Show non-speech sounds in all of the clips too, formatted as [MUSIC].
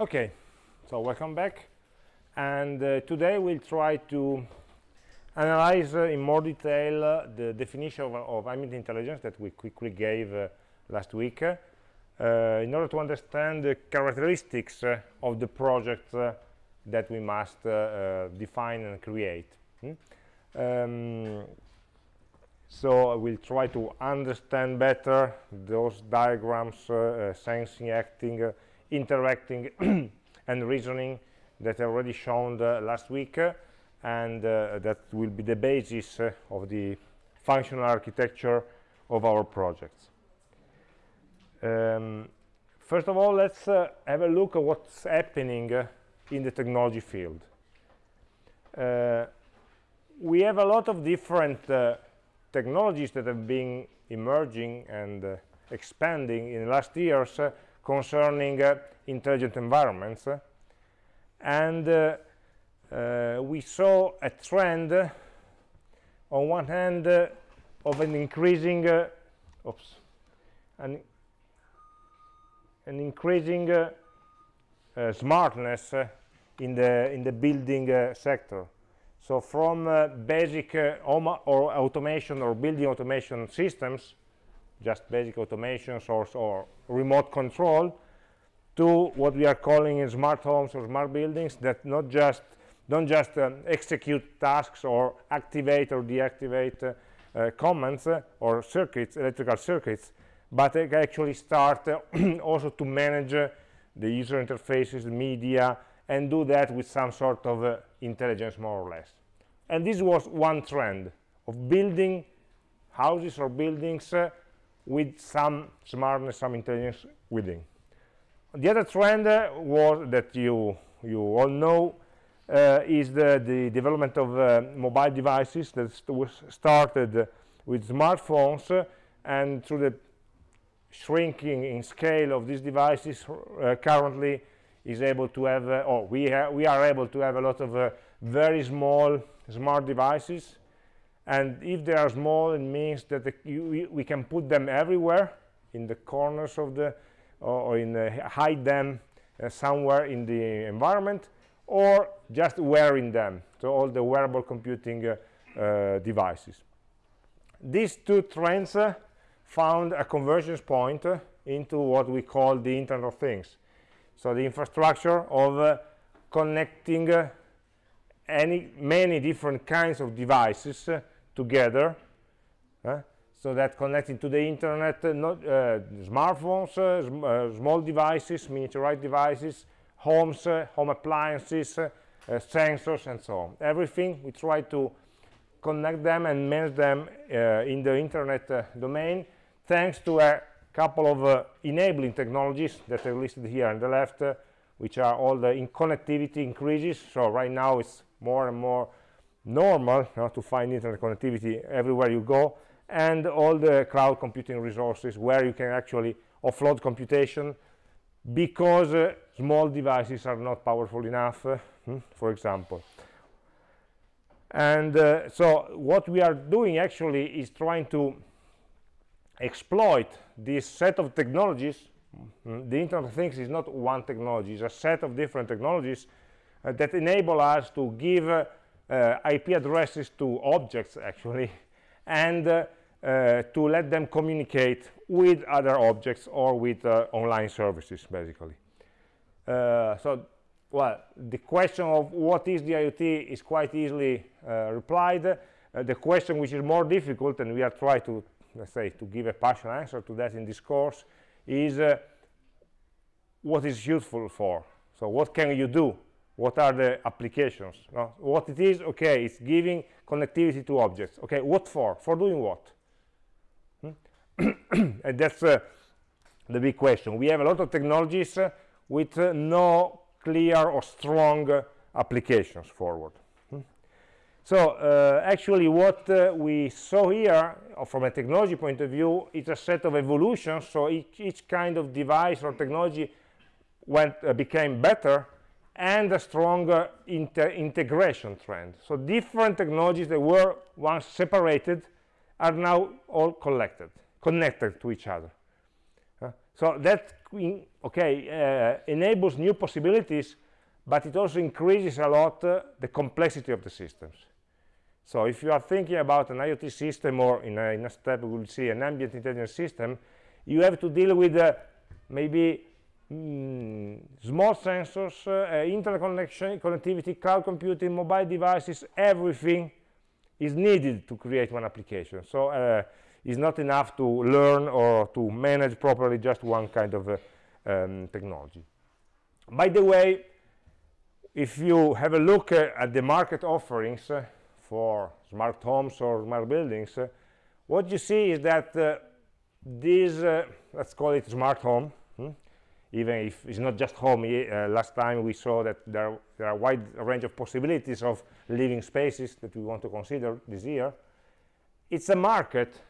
Okay, so welcome back. And uh, today we'll try to analyze uh, in more detail uh, the definition of, of, ambient intelligence that we quickly gave uh, last week uh, in order to understand the characteristics uh, of the project that we must define and create. Hmm? Um, so we'll try to understand better those diagrams sensing acting interacting [CLEARS THROAT] and reasoning that I already shown uh, last week uh, and uh, that will be the basis uh, of the functional architecture of our projects. Um, first of all, let's uh, have a look at what's happening uh, in the technology field. we have a lot of different technologies that have been emerging and expanding in the last years concerning uh, intelligent environments and uh, uh, we saw a trend on one hand of an increasing oops an, an increasing smartness in the in the building sector. So from uh, basic uh, or automation or building automation systems just basic automations or, or remote control to what we are calling in smart homes or smart buildings that not just don't just um, execute tasks or activate or deactivate uh, uh, commands uh, or circuits electrical circuits but actually start uh, [CLEARS THROAT] also to manage uh, the user interfaces media and do that with some sort of uh, intelligence more or less. And this was one trend of building houses or buildings with some smartness, some intelligence within. The other trend uh, was that you you all know uh, is the, the development of uh, mobile devices that was started with smartphones uh, and through the shrinking in scale of these devices uh, currently is able to have uh, or we we are able to have a lot of very small smart devices and if they are small it means that the, you, we can put them everywhere in the corners of the or in the, hide them uh, somewhere in the environment or just wearing them so all the wearable computing uh, uh, devices. These two trends uh, found a convergence point uh, into what we call the internet of things. So the infrastructure of uh, connecting any many different kinds of devices together uh, so that connecting to the internet uh, not uh, smartphones sm small devices miniaturized devices homes home appliances sensors and so on. Everything we try to connect them and manage them in the internet domain thanks to a couple of enabling technologies that are listed here on the left which are all the in connectivity increases. So right now it's more and more normal to find internet connectivity everywhere you go and all the cloud computing resources where you can actually offload computation because uh, small devices are not powerful enough uh, hmm, for example. And uh, so what we are doing actually is trying to exploit this set of technologies mm, the internet of things is not one technology it's a set of different technologies uh, that enable us to give uh, IP addresses to objects actually [LAUGHS] and uh, uh, to let them communicate with other objects or with online services basically. So well the question of what is the IoT is quite easily replied. The question which is more difficult and we are trying to let's say to give a partial answer to that in this course is uh, what is useful for? So what can you do what are the applications no? what it is okay it's giving connectivity to objects okay what for for doing what hmm? [CLEARS THROAT] and that's uh, the big question we have a lot of technologies uh, with uh, no clear or strong uh, applications forward hmm? so uh, actually what uh, we saw here from a technology point of view is a set of evolutions so each, each kind of device or technology went became better and a stronger integration trend. So different technologies that were once separated are now all collected, connected to each other. Uh, so that, okay, uh, enables new possibilities, but it also increases a lot uh, the complexity of the systems. So if you are thinking about an IoT system or in a, in a step we will see an ambient intelligence system, you have to deal with uh, maybe mm, small sensors, uh, internet connection, connectivity, cloud computing, mobile devices, everything is needed to create one application. So uh, it's not enough to learn or to manage properly just one kind of uh, um, technology. By the way, if you have a look at the market offerings, for smart homes or smart buildings, what you see is that uh, let's call it smart home? Even if it's not just home, uh, last time we saw that there, there, are a wide range of possibilities of living spaces that we want to consider this year. It's a market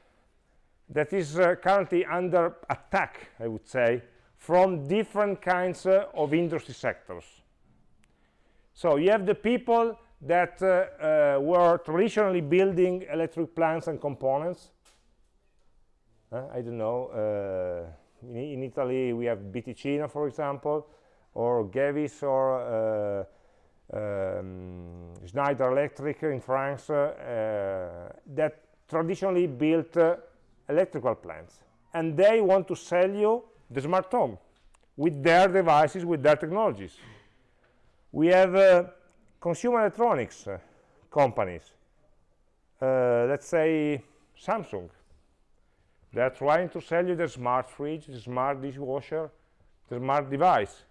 that is uh, currently under attack, I would say, from different kinds uh, of industry sectors. So you have the people that uh, uh, were traditionally building electric plants and components. Uh, I don't know, in, in, Italy we have BTicino, for example, or Gewiss or um, Schneider Electric in France that traditionally built electrical plants. And they want to sell you the smart home with their devices, with their technologies. We have uh, consumer electronics uh, companies, uh, let's say Samsung, they're trying to sell you the smart fridge, the smart dishwasher, the smart device.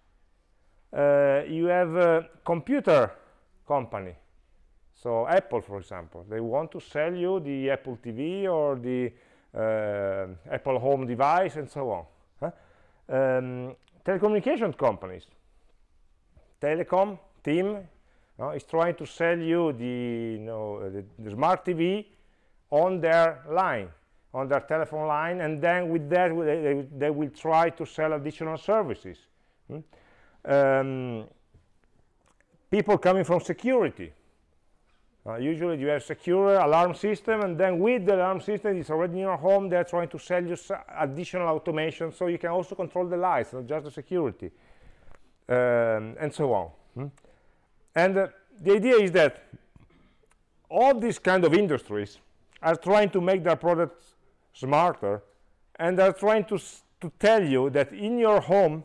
Uh, you have a computer company, so Apple, for example, they want to sell you the Apple TV or the uh, Apple home device and so on. Huh? Um, telecommunication companies, Telecom, TIM, is trying to sell you the, you know, the, the, smart TV on their line, on their telephone line, and then with that they, they, will try to sell additional services. Hmm? Um, people coming from security. Uh, usually you have secure alarm system, and then with the alarm system, it's already in your home, they're trying to sell you additional automation, so you can also control the lights, not just the security, um, and so on. Hmm? And uh, the idea is that all these kind of industries are trying to make their products smarter and they're trying to, to tell you that in your home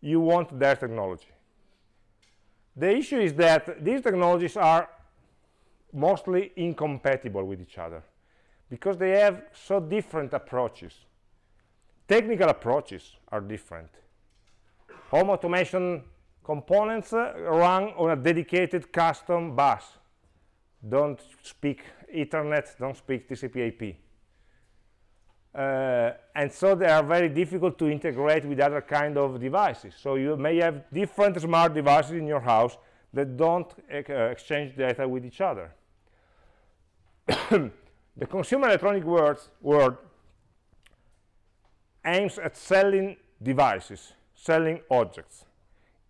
you want their technology. The issue is that these technologies are mostly incompatible with each other because they have so different approaches. Technical approaches are different. Home automation components uh, run on a dedicated custom bus don't speak ethernet don't speak tcp ip uh, and so they are very difficult to integrate with other kind of devices. So you may have different smart devices in your house that don't uh, exchange data with each other. [COUGHS] The consumer electronic world aims at selling devices selling objects.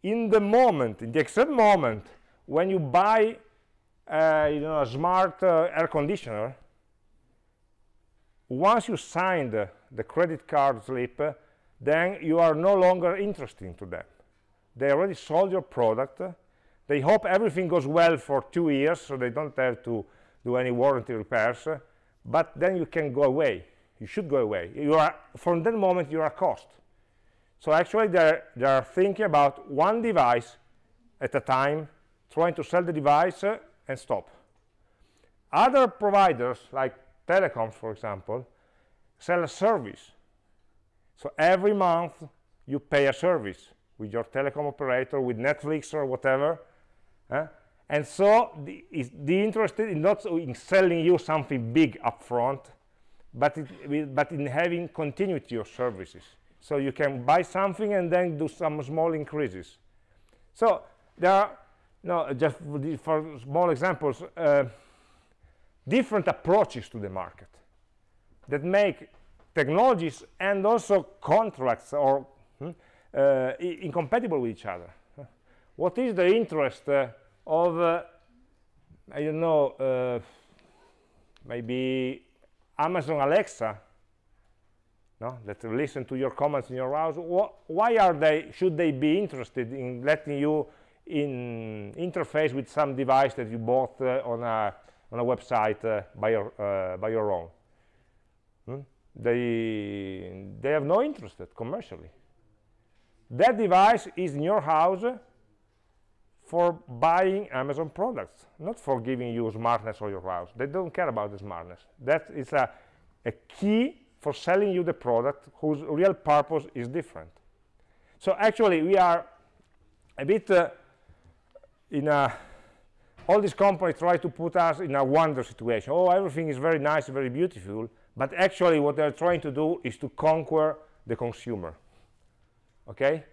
In the moment, in the exact moment when you buy uh, you know, a smart uh, air conditioner, once you signed the, the credit card slip, uh, then you are no longer interesting to them. They already sold your product. They hope everything goes well for two years, so they don't have to do any warranty repairs. But then you can go away. You should go away. You are, from that moment, you are a cost. So actually, they're, they're thinking about one device at a time, trying to sell the device uh, and stop. Other providers, like telecoms, for example, sell a service. So every month, you pay a service with your telecom operator, with Netflix or whatever. Uh, and so the, is the interested in not in selling you something big upfront, but, it, but in having continuity of services so you can buy something and then do some small increases so there are no just for small examples uh, different approaches to the market that make technologies and also contracts or hmm, uh, incompatible with each other what is the interest uh, of uh, I don't know uh, maybe Amazon Alexa no? that listen to your comments in your house wh why are they should they be interested in letting you in interface with some device that you bought uh, on a on a website uh, by your uh, by your own hmm? they they have no interest commercially that device is in your house for buying Amazon products, not for giving you smartness for your house. They don't care about the smartness. That is a, a key for selling you the product whose real purpose is different. So actually, we are a bit uh, in a, all these companies try to put us in a wonder situation. Oh, everything is very nice, very beautiful, but actually what they're trying to do is to conquer the consumer. Okay?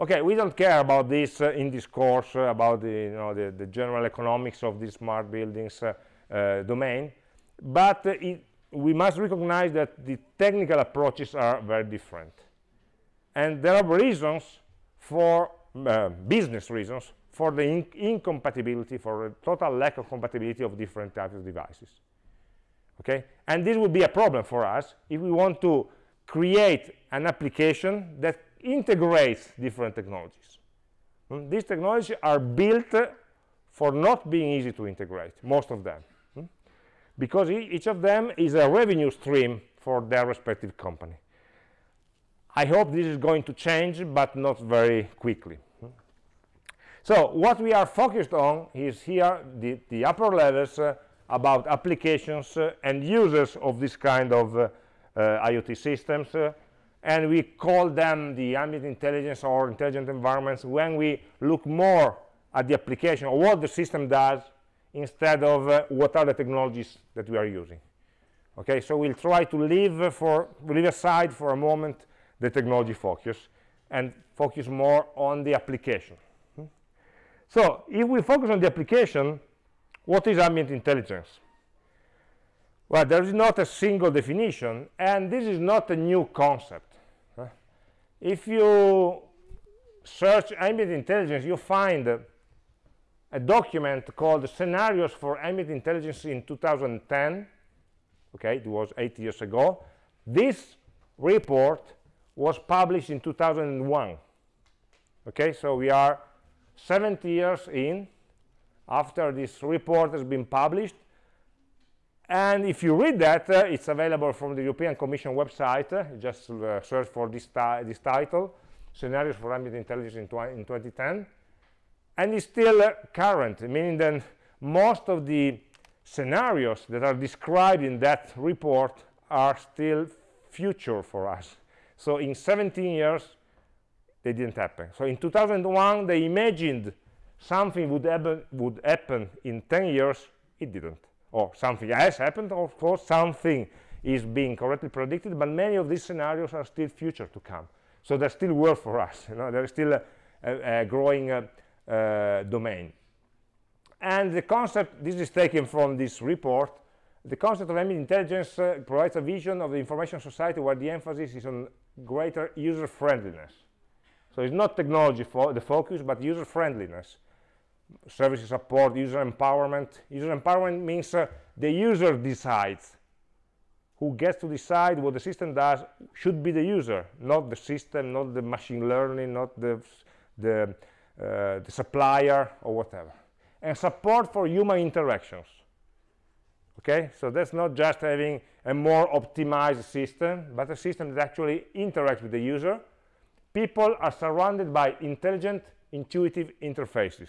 okay we don't care about this uh, in this course uh, about the, you know, the, the, general economics of the smart buildings uh, uh domain but uh, it, we must recognize that the technical approaches are very different and there are reasons for uh, business reasons for the in incompatibility for a total lack of compatibility of different types of devices okay and this would be a problem for us if we want to create an application that integrates different technologies. Mm? These technologies are built for not being easy to integrate, most of them, mm? because e each of them is a revenue stream for their respective company. I hope this is going to change, but not very quickly. So what we are focused on is here the, the upper levels uh, about applications uh, and users of this kind of uh, uh IoT systems uh, and we call them the ambient intelligence or intelligent environments when we look more at the application or what the system does instead of uh, what are the technologies that we are using okay so we'll try to leave for leave aside for a moment the technology focus and focus more on the application? So if we focus on the application what is ambient intelligence? Well there is not a single definition and this is not a new concept. If you search ambient intelligence you find a document called scenarios for ambient intelligence in 2010 okay it was eight years ago. This report was published in 2001 okay so we are 70 years in after this report has been published and if you read that, uh, it's available from the European Commission website. Uh, just uh, search for this, this, title, Scenarios for Ambient Intelligence in, in 2010. And it's still uh, current, meaning that most of the scenarios that are described in that report are still future for us. So in 17 years, they didn't happen. So in 2001, they imagined something would happen, would happen in 10 years. It didn't or something has happened of course something is being correctly predicted but many of these scenarios are still future to come so there's still work for us you know there's still a, a, a growing uh, uh, domain and the concept this is taken from this report the concept of ambient intelligence uh, provides a vision of the information society where the emphasis is on greater user friendliness so it's not technology for the focus but user friendliness services support, user empowerment. User empowerment means uh, the user decides. Who gets to decide what the system does should be the user, not the system, not the machine learning, not the, the, uh, the supplier or whatever. And support for human interactions. Okay, so that's not just having a more optimized system, but a system that actually interacts with the user. People are surrounded by intelligent, intuitive interfaces.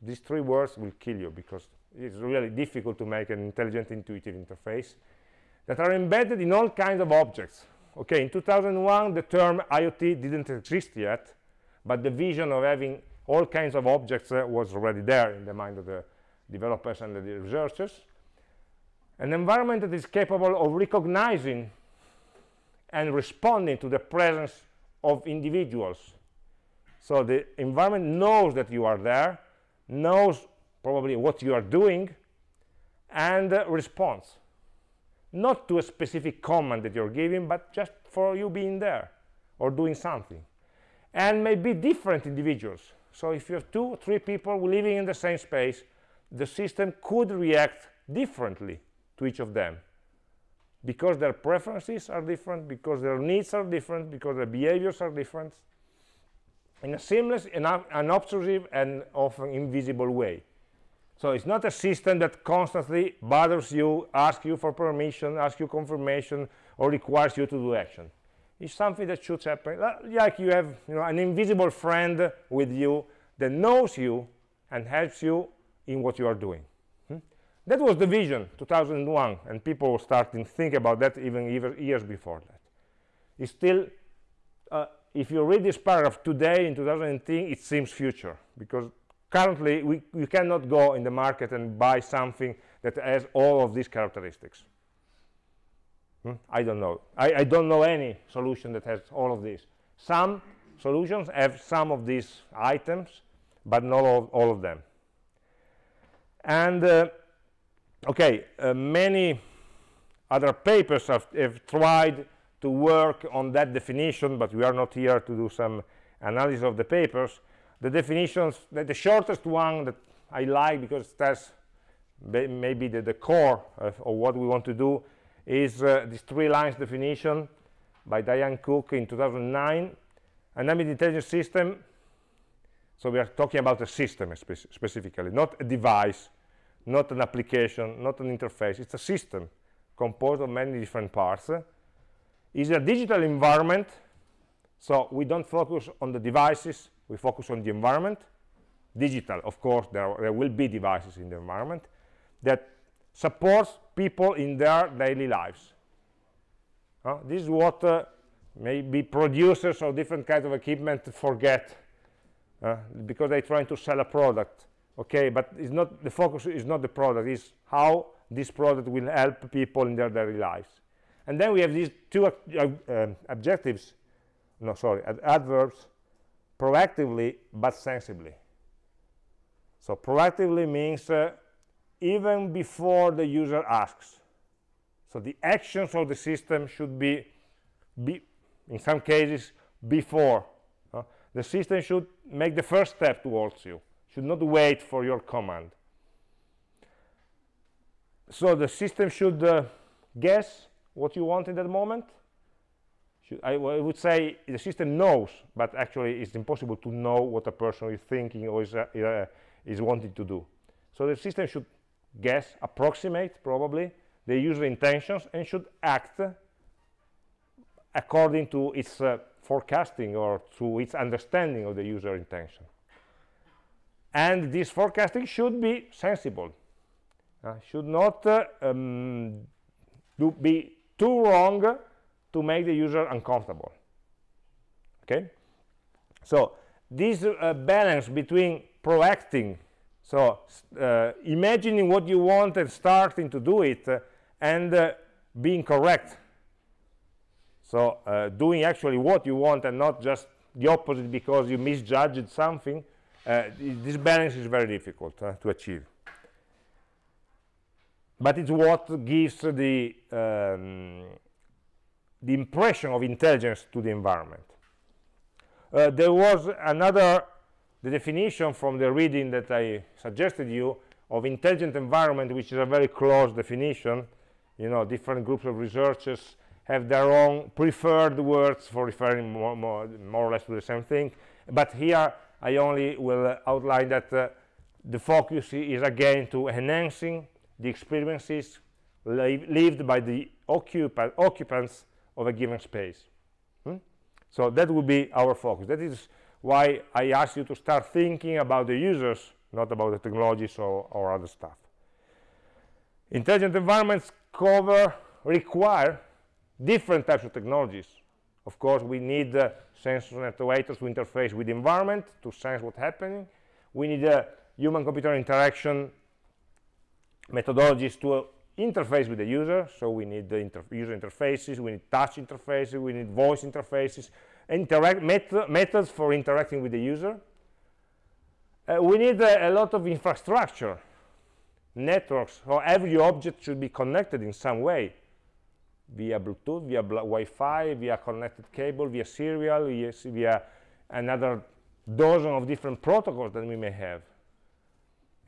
These three words will kill you because it's really difficult to make an intelligent intuitive interface that are embedded in all kinds of objects. Okay in 2001 the term iot didn't exist yet but the vision of having all kinds of objects uh, was already there in the mind of the developers and the researchers. An environment that is capable of recognizing and responding to the presence of individuals. So the environment knows that you are there knows probably what you are doing and uh, responds. Not to a specific command that you're giving but just for you being there or doing something. And maybe different individuals. So if you have two three people living in the same space the system could react differently to each of them because their preferences are different, because their needs are different, because their behaviors are different, in a seamless, unobtrusive, and often invisible way. So it's not a system that constantly bothers you, asks you for permission, asks you confirmation, or requires you to do action. It's something that should happen, like you have you know, an invisible friend with you that knows you and helps you in what you are doing. That was the vision, 2001, and people were starting to think about that even, even years before that. It's still, uh, if you read this paragraph today in 2010, it seems future, because currently we, we cannot go in the market and buy something that has all of these characteristics. Hmm? I don't know. I, I don't know any solution that has all of these. Some solutions have some of these items, but not all, all of them. And, uh, okay, uh, many other papers have, have tried to work on that definition, but we are not here to do some analysis of the papers. The definitions the, the shortest one that I like because that's maybe the, the core of, of, what we want to do is uh, this three lines definition by Diane Cook in 2009 an ambient intelligence system so we are talking about a system spe specifically not a device not an application not an interface it's a system composed of many different parts. It's a digital environment so we don't focus on the devices we focus on the environment. Digital of course there, are, there will be devices in the environment that supports people in their daily lives. Uh, this is what uh, maybe producers of different kinds of equipment forget uh, because they're trying to sell a product okay but it's not the focus is not the product is how this product will help people in their daily lives. And then we have these two uh, objectives no sorry ad adverbs proactively but sensibly. So proactively means uh, even before the user asks. So the actions of the system should be, be in some cases before. Uh, the system should make the first step towards you should not wait for your command so the system should uh, guess what you want in that moment I, I, would say the system knows, but actually it's impossible to know what a person is thinking or is, uh, uh, is wanting to do. So the system should guess, approximate probably the user intentions and should act according to its uh, forecasting or to its understanding of the user intention. And this forecasting should be sensible, uh, should not uh, um, do be too wrong to make the user uncomfortable. Okay? So this uh, balance between proacting so uh, imagining what you want and starting to do it uh, and uh, being correct. So doing actually what you want and not just the opposite because you misjudged something this balance is very difficult to achieve but it's what gives the um, the impression of intelligence to the environment. Uh, there was another the definition from the reading that I suggested you of intelligent environment, which is a very close definition. You know, different groups of researchers have their own preferred words for referring more, more, more or less to the same thing. But here I only will outline that uh, the focus is again to enhancing the experiences lived by the occupa occupants of a given space. Hmm? so that would be our focus. That is why i asked you to start thinking about the users not about the technologies or, or other stuff. Intelligent environments cover require different types of technologies of course we need uh, sensors and actuators to interface with the environment to sense what's happening. We need uh, human computer interaction methodologies to interface with the user. So we need the user interfaces we need touch interfaces we need voice interfaces interact met methods for interacting with the user. Uh, we need uh, a lot of infrastructure networks so every object should be connected in some way via bluetooth via wi-fi via connected cable via serial via, another dozen of different protocols that we may have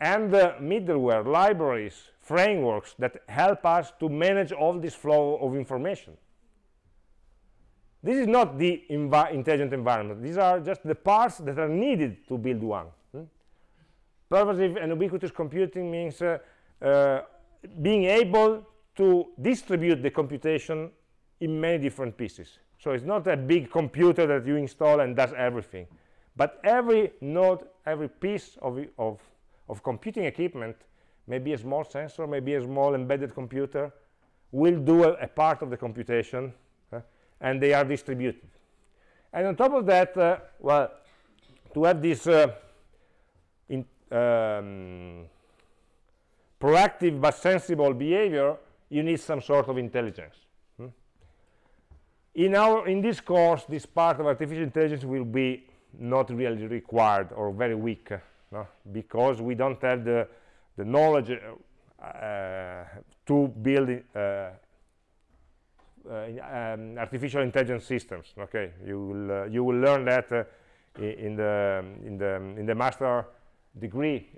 and uh, middleware, libraries, frameworks that help us to manage all this flow of information. This is not the envi intelligent environment. These are just the parts that are needed to build one. Hmm? Pervasive and ubiquitous computing means uh, uh, being able to distribute the computation in many different pieces. So it's not a big computer that you install and does everything. But every node, every piece of, of, of computing equipment, maybe a small sensor, maybe a small embedded computer, will do a, a part of the computation, uh, and they are distributed. And on top of that, uh, well, to have this uh, in, um, proactive but sensible behavior, you need some sort of intelligence. Hmm? In, our, in this course, this part of artificial intelligence will be not really required or very weak uh, no? because we don't have the, the knowledge uh, to build uh, uh um, artificial intelligence systems okay you will uh, you will learn that uh, in the in the in the master degree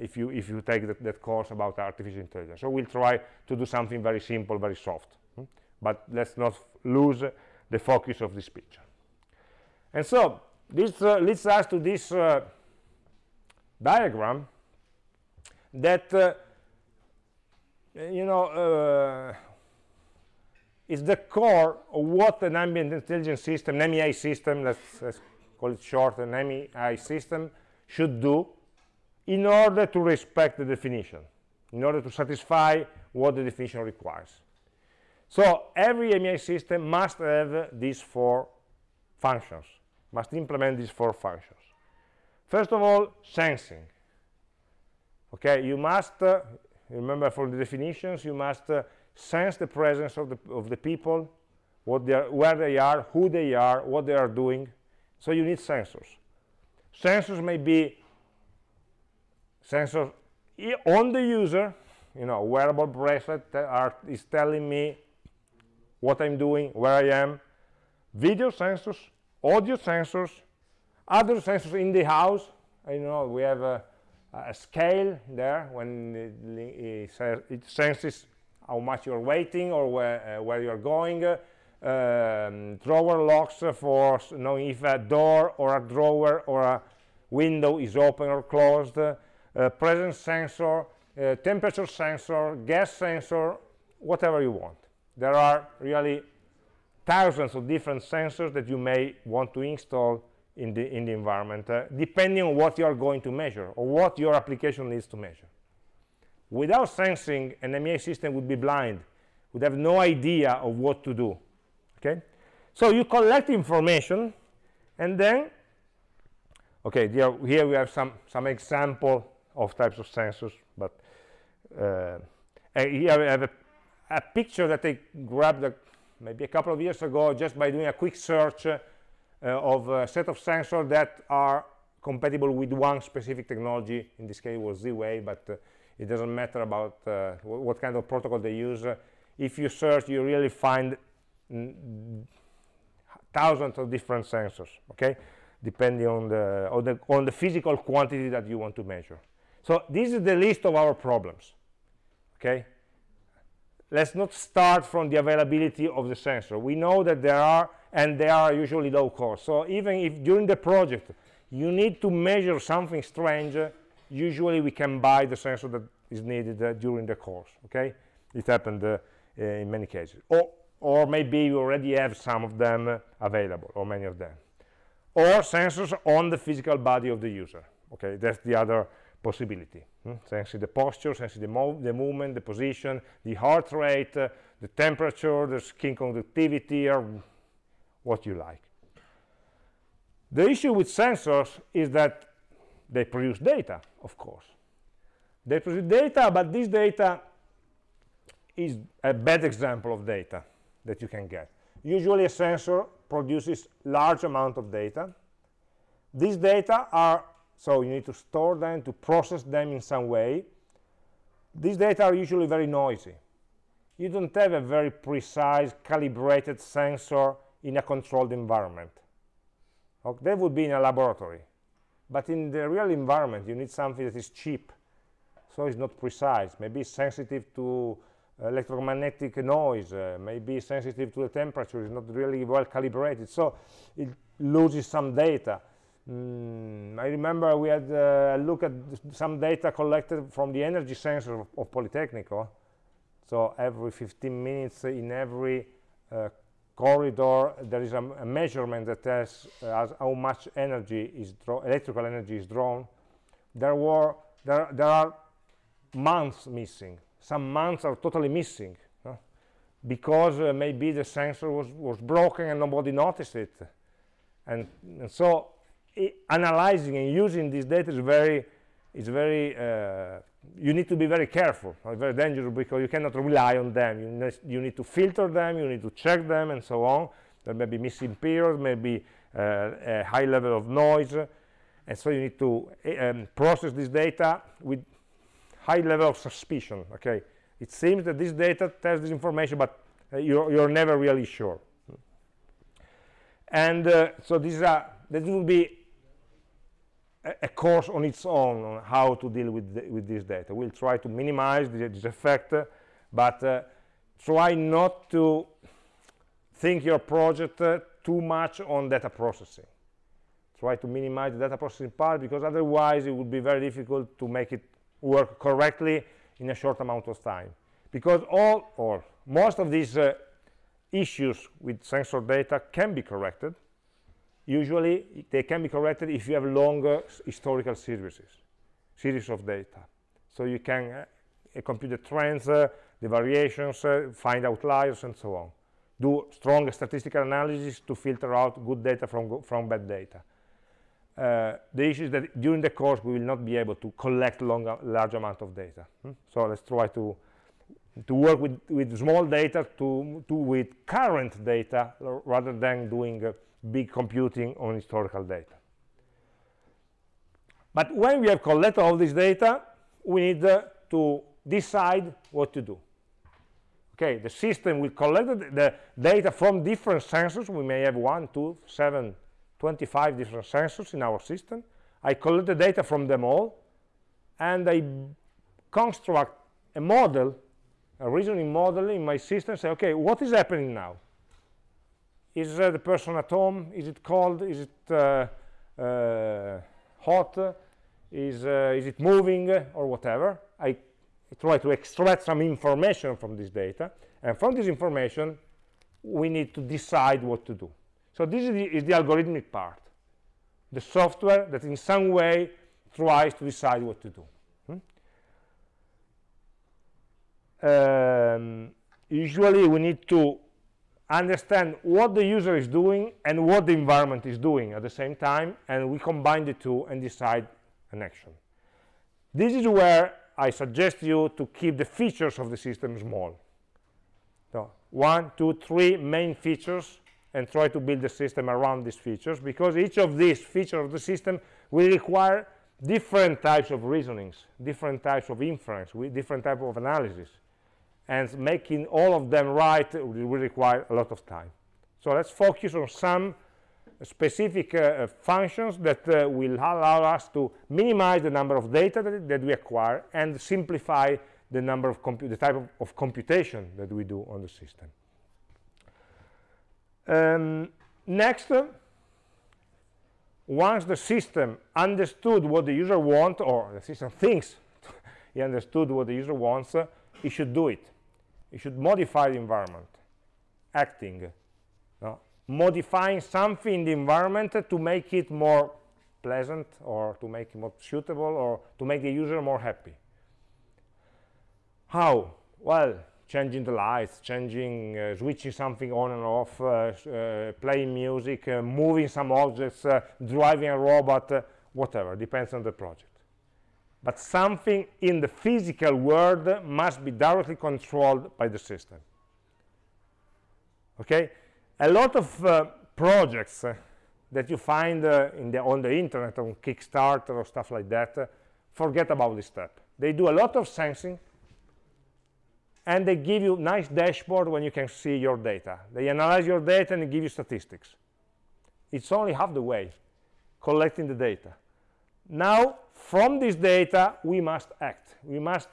if you if you take that, that, course about artificial intelligence so we'll try to do something very simple very soft hmm? but let's not lose the focus of this picture and so this uh, leads us to this uh, diagram that, uh, you know, uh, is the core of what an ambient intelligence system, an AmI system, let's, let's call it short, an AmI system, should do in order to respect the definition, in order to satisfy what the definition requires. So every AmI system must have these four functions must implement these four functions. First of all, sensing. Okay, you must, uh, remember for the definitions, you must uh, sense the presence of the, of the people, what they are, where they are, who they are, what they are doing. So you need sensors. Sensors may be sensors on the user, you know, wearable bracelet that are, is telling me what I'm doing, where I am. Video sensors, audio sensors, other sensors in the house. You know, we have a, a scale there when it, it, it, senses how much you're waiting or where, uh, where you're going. Um, drawer locks for knowing if a door or a drawer or a window is open or closed. Uh, presence sensor, uh, temperature sensor, gas sensor, whatever you want. There are really thousands of different sensors that you may want to install in the, in the environment, uh, depending on what you are going to measure or what your application needs to measure. Without sensing, an AmI system would be blind, would have no idea of what to do. Okay, so you collect information, and then, okay, here, here we have some some example of types of sensors, but uh, here we have a, a picture that I grabbed a maybe a couple of years ago just by doing a quick search uh, of a set of sensors that are compatible with one specific technology. In this case it was Z-Wave but uh, it doesn't matter about uh, what kind of protocol they use. If you search you really find thousands of different sensors okay? Depending on the, on the on the physical quantity that you want to measure so this is the list of our problems okay let's not start from the availability of the sensor. We know that there are, and they are usually low cost. So even if during the project you need to measure something strange, uh, usually we can buy the sensor that is needed uh, during the course, okay? It happened uh, in many cases. Or, or maybe you already have some of them uh, available, or many of them. Or sensors on the physical body of the user, okay? That's the other possibility. Hmm? Sensing the posture, sensing the, mov the movement, the position, the heart rate, uh, the temperature, the skin conductivity, or what you like. The issue with sensors is that they produce data, of course. They produce data, but this data is a bad example of data that you can get. Usually a sensor produces large amount of data. These data are so you need to store them, to process them in some way. These data are usually very noisy. You don't have a very precise, calibrated sensor in a controlled environment. Okay, that would be in a laboratory. but in the real environment you need something that is cheap so it's not precise maybe it's sensitive to electromagnetic noise uh, maybe sensitive to the temperature is not really well calibrated so it loses some data mm, I remember we had uh, a look at some data collected from the energy sensor of, of Politecnico. So every 15 minutes in every uh, corridor there is a, a measurement that tells uh, how much energy is electrical energy is drawn. There were there, there are months missing. Some months are totally missing because uh, maybe the sensor was, was broken and nobody noticed it. And, and so analyzing and using this data is very is very uh, you need to be very careful very dangerous because you cannot rely on them. You, ne you need to filter them you need to check them and so on. There may be missing periods maybe uh, a high level of noise. And so you need to uh, um, process this data with high level of suspicion okay? It seems that this data tells this information but uh, you're, you're never really sure. And uh, so this is a this will be a, course on its own on how to deal with the, with this data. We'll try to minimize the, this effect uh, but uh, try not to think your project uh, too much on data processing. Try to minimize the data processing part because otherwise it would be very difficult to make it work correctly in a short amount of time. Because all or most of these uh, issues with sensor data can be corrected usually they can be corrected if you have longer historical series series of data. So you can uh, compute the trends uh, the variations uh, find outliers and so on. Do strong statistical analysis to filter out good data from from bad data. Uh, the issue is that during the course we will not be able to collect long, large amount of data. Hmm? so let's try to to work with with small data to to with current data rather than doing uh, big computing on historical data but when we have collected all this data we need uh, to decide what to do okay the system will collect the, data from different sensors we may have one two seven 25 different sensors in our system. I collect the data from them all, and I construct a model, a reasoning model in my system, say, okay, what is happening now? Is the person at home? Is it cold? Is it uh, uh, hot? Is, uh, is it moving? Or whatever. I try to extract some information from this data, and from this information, we need to decide what to do. So this is the, is the algorithmic part, the software that in some way tries to decide what to do. Hmm? Um, usually we need to understand what the user is doing and what the environment is doing at the same time and we combine the two and decide an action this is where i suggest you to keep the features of the system small so one two three main features and try to build the system around these features because each of these features of the system will require different types of reasonings, different types of inference, with different type of analysis. And making all of them right will require a lot of time. So let's focus on some specific uh, functions that uh, will allow us to minimize the number of data that, that we acquire and simplify the number of the type of, of computation that we do on the system. Um, next, once the system understood what the user wants, or the system thinks [LAUGHS] he understood what the user wants, uh, he should do it. He should modify the environment, acting, no? modifying something in the environment to make it more pleasant or to make it more suitable or to make the user more happy. How? Well, changing the lights, changing, uh, switching something on and off, uh, uh, playing music, uh, moving some objects, uh, driving a robot, uh, whatever, depends on the project. But something in the physical world must be directly controlled by the system. Okay? A lot of uh, projects uh, that you find uh, the, on the internet, on Kickstarter or stuff like that, forget about this step. They do a lot of sensing, and they give you nice dashboard when you can see your data they analyze your data and give you statistics it's only half the way collecting the data now from this data we must act. We must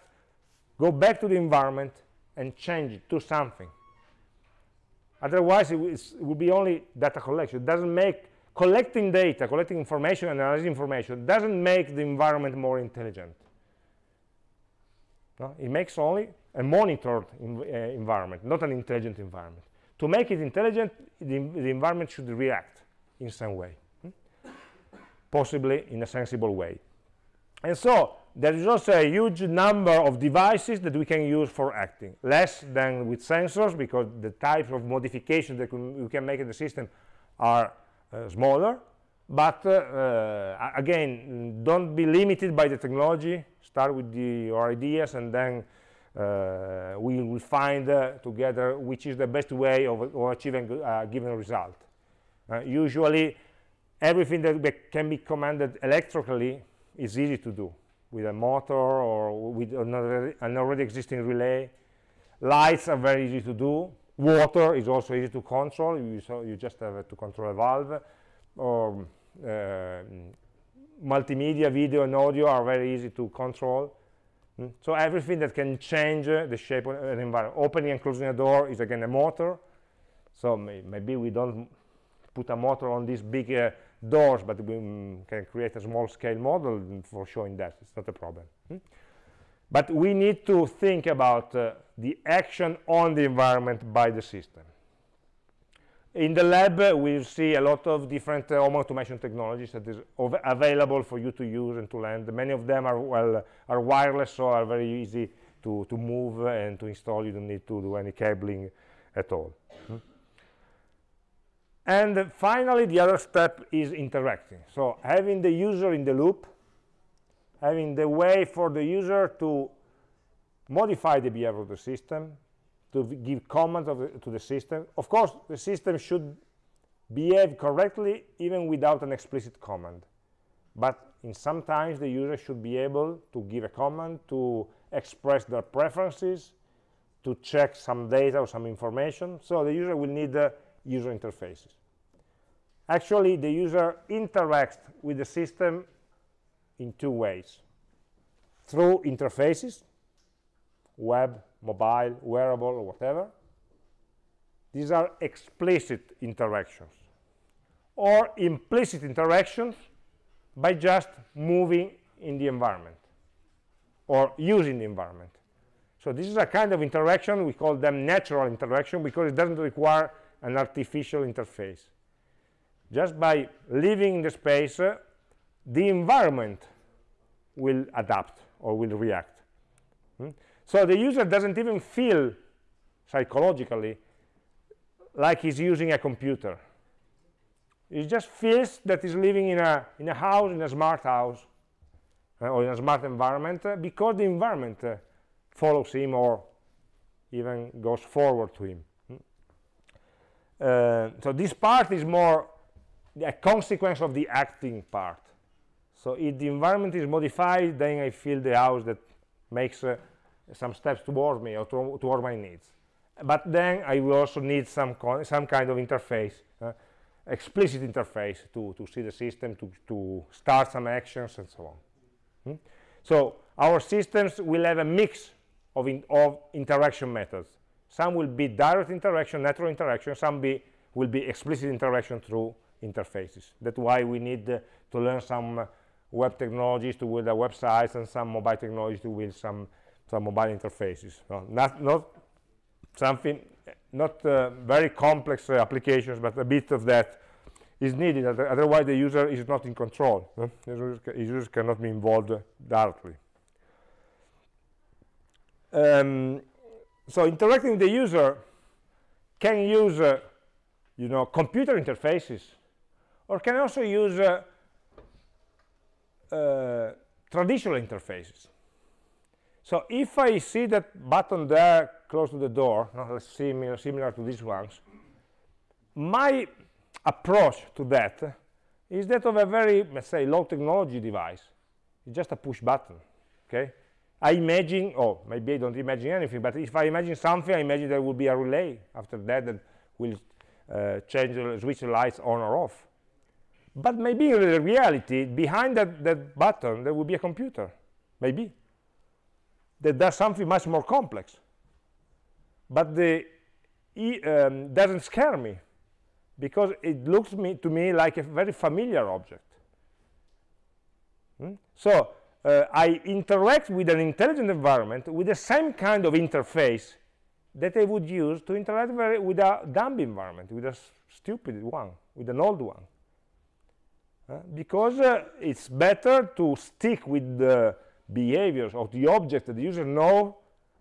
go back to the environment and change it to something. Otherwise it, it will be only data collection. It doesn't make collecting data collecting information analyzing information doesn't make the environment more intelligent. No? it makes only a monitored uh, environment not an intelligent environment. To make it intelligent the, the environment should react in some way hmm? possibly in a sensible way and so there is also a huge number of devices that we can use for acting. Less than with sensors because the types of modifications that we can make in the system are uh, smaller. But uh, uh, again don't be limited by the technology. Start with the, your ideas and then uh, we will find uh, together which is the best way of, of achieving a uh, given result. Usually everything that can be commanded electrically is easy to do with a motor or with an already existing relay. Lights are very easy to do. Water is also easy to control. You, so you just have to control a valve. Or uh, multimedia, video and audio are very easy to control. Mm. So everything that can change uh, the shape of an environment. Opening and closing a door is again a motor. So may maybe we don't put a motor on this big uh, doors, but we mm, can create a small scale model for showing that. It's not a problem. Hmm? But we need to think about uh, the action on the environment by the system. In the lab, uh, we see a lot of different uh, home automation technologies that is available for you to use and to learn. Many of them are well are wireless, so are very easy to, to move and to install. You don't need to do any cabling at all. Hmm? And finally, the other step is interacting. So having the user in the loop, having the way for the user to modify the behavior of the system, to give commands the, to the system. Of course, the system should behave correctly even without an explicit command. But in sometimes the user should be able to give a command to express their preferences, to check some data or some information. So the user will need uh, user interfaces. Actually, the user interacts with the system in two ways. Through interfaces, web, mobile, wearable, or whatever. These are explicit interactions. Or implicit interactions by just moving in the environment or using the environment. So this is a kind of interaction, we call them natural interaction because it doesn't require an artificial interface. Just by living in the space, uh, the environment will adapt or will react. Hmm? So the user doesn't even feel psychologically like he's using a computer. He just feels that he's living in a, in a house, in a smart house, uh, or in a smart environment, uh, because the environment uh, follows him or even goes forward to him. Uh, so this part is more a consequence of the acting part. So if the environment is modified, then I feel the house that makes uh, some steps towards me or to, toward my needs. But then I will also need some, some kind of interface, uh, explicit interface to, to see the system, to, to start some actions and so on. Hmm? So our systems will have a mix of, in, of interaction methods. Some will be direct interaction, natural interaction, some be, will be explicit interaction through interfaces. That's why we need uh, to learn some uh, web technologies to build the websites and some mobile technologies to build some some mobile interfaces. No, not not something not uh, very complex uh, applications, but a bit of that is needed. Otherwise, the user is not in control. No? The user, cannot be involved directly. Um, so interacting with the user can use, uh, you know, computer interfaces or can also use uh, uh, traditional interfaces. So if I see that button there close to the door, no, similar, similar to these ones, my approach to that is that of a very, let's say, low technology device. It's just a push button, okay? I imagine, oh, maybe I don't imagine anything, but if I imagine something, I imagine there will be a relay after that that will uh, change, the, switch the lights on or off. But maybe in reality behind that, that button there will be a computer. Maybe. That does something much more complex. But the um, doesn't scare me because it looks me, to me like a very familiar object. Hmm? so uh, I interact with an intelligent environment with the same kind of interface that I would use to interact with a dumb environment, with a stupid one, with an old one. Uh, because uh, it's better to stick with the behaviors of the object that the user know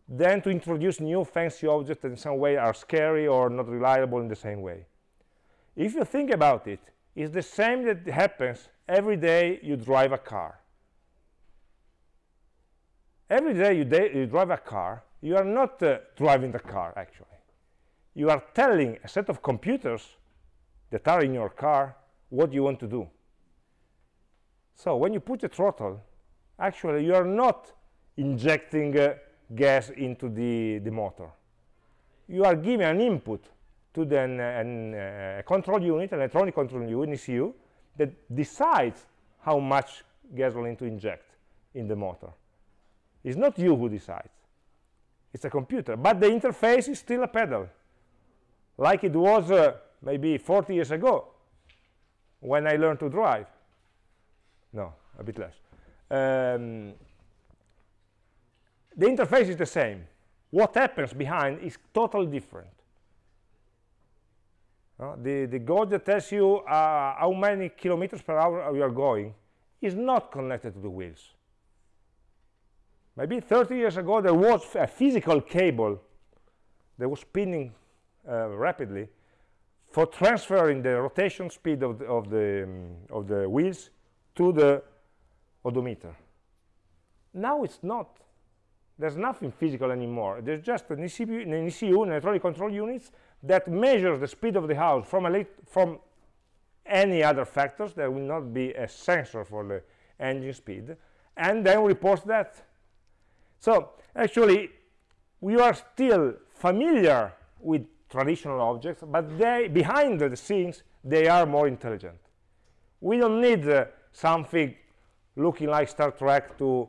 than to introduce new fancy objects that in some way are scary or not reliable in the same way. If you think about it, it's the same that happens every day you drive a car. Every day you, you drive a car, you are not uh, driving the car, actually. You are telling a set of computers that are in your car what you want to do. So when you put the throttle, actually you are not injecting uh, gas into the, the motor. You are giving an input to the an, uh, control unit, an electronic control unit, ECU, that decides how much gasoline to inject in the motor. It's not you who decides. It's a computer. But the interface is still a pedal, like it was uh, maybe 40 years ago when I learned to drive. No a bit less. Um, the interface is the same. What happens behind is totally different. Uh, the the gauge that tells you uh, how many kilometers per hour you are going is not connected to the wheels maybe 30 years ago there was a physical cable that was spinning uh, rapidly for transferring the rotation speed of the, of the, um, of the wheels to the odometer. Now it's not. There's nothing physical anymore. There's just an ECU, an, ECU, an electronic control units, that measures the speed of the house from, from any other factors. There will not be a sensor for the engine speed, and then reports that. So actually, we are still familiar with traditional objects, but they, behind the scenes, they are more intelligent. We don't need uh, something looking like Star Trek to,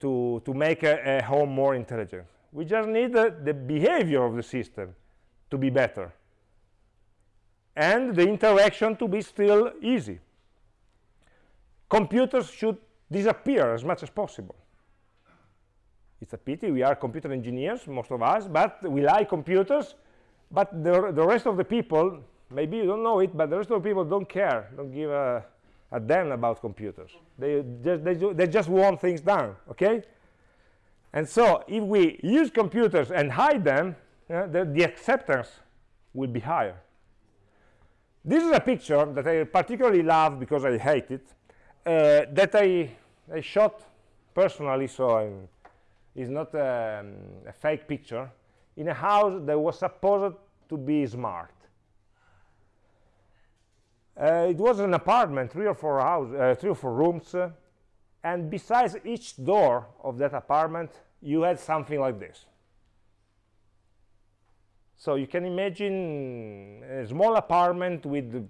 to, to make a, a home more intelligent. We just need uh, the behavior of the system to be better and the interaction to be still easy. Computers should disappear as much as possible. It's a pity, we are computer engineers, most of us, but we like computers, but the, the rest of the people, maybe you don't know it, but the rest of the people don't care, don't give a, a damn about computers. They just, they, they just want things done, okay? And so if we use computers and hide them, uh, the, the acceptance will be higher. This is a picture that I particularly love because I hate it, uh, that I, I shot personally, so I'm, it's not um, a fake picture, in a house that was supposed to be smart. Uh, it was an apartment, three or four house, uh, three or four rooms, uh, and besides each door of that apartment, you had something like this. So you can imagine a small apartment with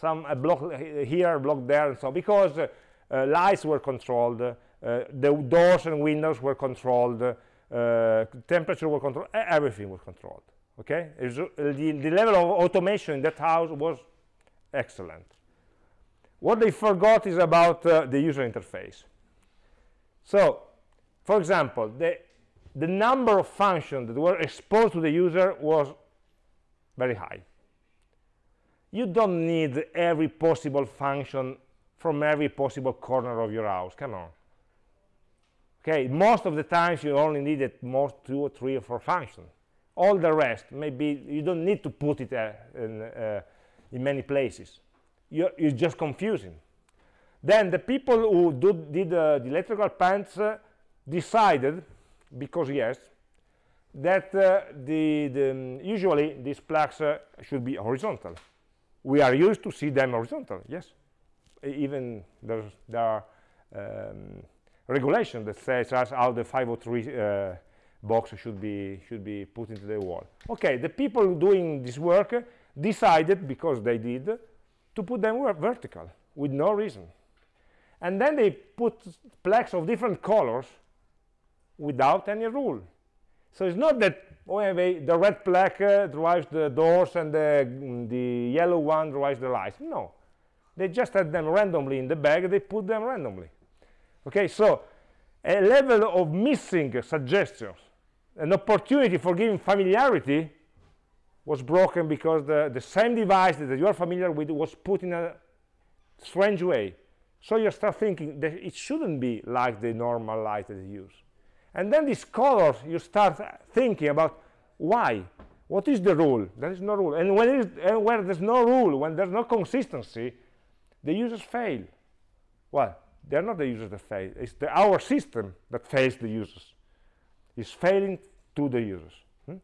some a block here, a block there, and so because uh, uh, lights were controlled, uh, the doors and windows were controlled, uh, temperature was controlled, everything was controlled. Okay, uh, the, the level of automation in that house was excellent. What they forgot is about uh, the user interface. So, for example, the, the number of functions that were exposed to the user was very high. You don't need every possible function from every possible corner of your house. Come on okay most of the times you only need at most two or three or four functions. All the rest maybe you don't need to put it uh, in, uh, in, many places. You're, you're, just confusing. Then the people who do, did uh, the electrical plants uh, decided because yes that uh, the, the um, usually these plugs uh, should be horizontal. We are used to see them horizontal yes. Even there are um, regulation that says how the 503 uh, box should be should be put into the wall okay the people doing this work decided because they did to put them vertical with no reason. And then they put plaques of different colors without any rule. So it's not that oh, they, the red plaque uh, drives the doors and the, the yellow one drives the lights. No, they just had them randomly in the bag, they put them randomly. Okay, so a level of missing suggestions, an opportunity for giving familiarity was broken because the, the same device that you are familiar with was put in a strange way. So you start thinking that it shouldn't be like the normal light that you use. And then these colors, you start thinking about why? What is the rule? There is no rule. And when is, and where there's no rule, when there's no consistency, the users fail. Well, they're not the users that fail. It's the, our system that fails the users. is failing to the users. Hmm?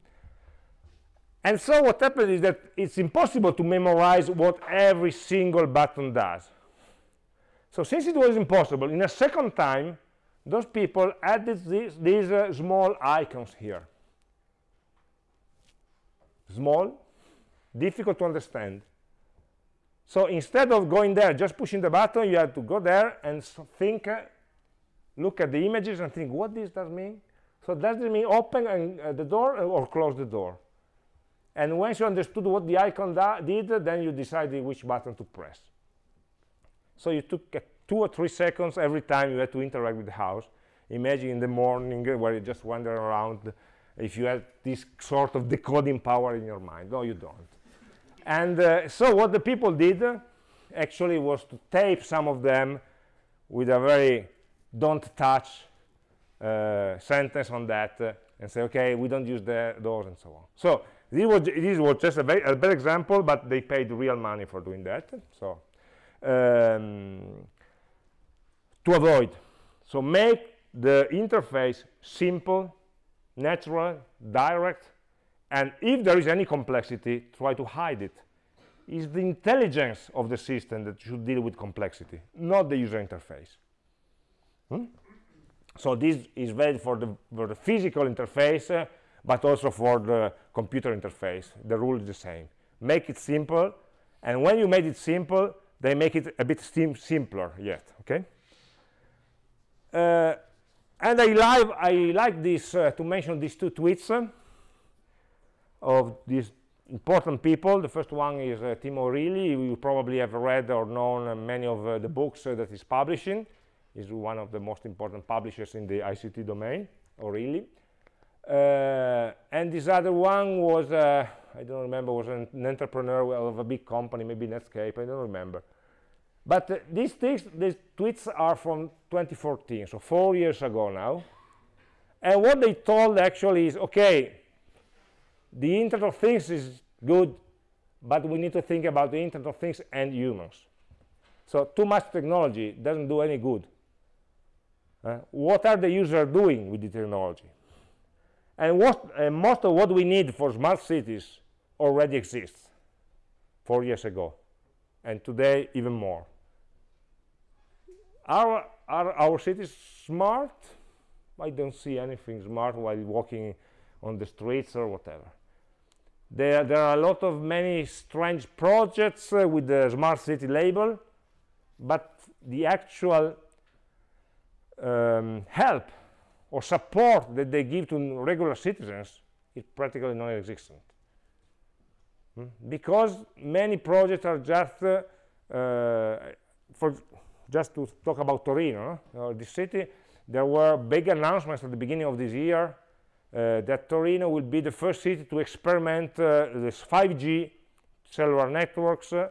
And so what happens is that it's impossible to memorize what every single button does. So since it was impossible, in a second time, those people added these, these uh, small icons here. Small, difficult to understand. So instead of going there, just pushing the button, you have to go there and think, uh, look at the images and think, what does this does mean? So does it mean open and, uh, the door or close the door? And once you understood what the icon did, then you decided which button to press. So you took uh, two or three seconds every time you had to interact with the house. Imagine in the morning uh, where you just wander around if you had this sort of decoding power in your mind. No, you don't and uh, so what the people did uh, actually was to tape some of them with a very don't touch uh, sentence on that uh, and say okay we don't use the, those and so on. So this was, this was just a, very, a bad example but they paid real money for doing that so um, to avoid. So make the interface simple natural direct and if there is any complexity try to hide it. it is the intelligence of the system that should deal with complexity not the user interface. Hmm? so this is valid for the, for the physical interface uh, but also for the computer interface. The rule is the same. Make it simple and when you made it simple they make it a bit sim simpler yet okay? Uh, and I like I like this uh, to mention these two tweets of these important people. The first one is uh, Tim O'Reilly. You probably have read or known uh, many of uh, the books uh, that he's publishing. He's one of the most important publishers in the ICT domain, O'Reilly. Uh, and this other one was, uh, I don't remember, was an, an, entrepreneur of a big company, maybe Netscape, I don't remember. But these, things, these tweets are from 2014, so four years ago now. And what they told actually is, okay, the Internet of Things is good, but we need to think about the Internet of Things and humans. So too much technology doesn't do any good. Uh, what are the users doing with the technology? And what, uh, most of what we need for smart cities already exists four years ago, and today even more. Are, are our cities smart? I don't see anything smart while walking on the streets or whatever. There, there are a lot of many strange projects uh, with the smart city label, but the actual um, help or support that they give to regular citizens is practically non-existent. Hmm? Because many projects are just, uh, uh, for just to talk about Torino, uh, the city, there were big announcements at the beginning of this year that Torino will be the first city to experiment uh, this 5G cellular networks uh,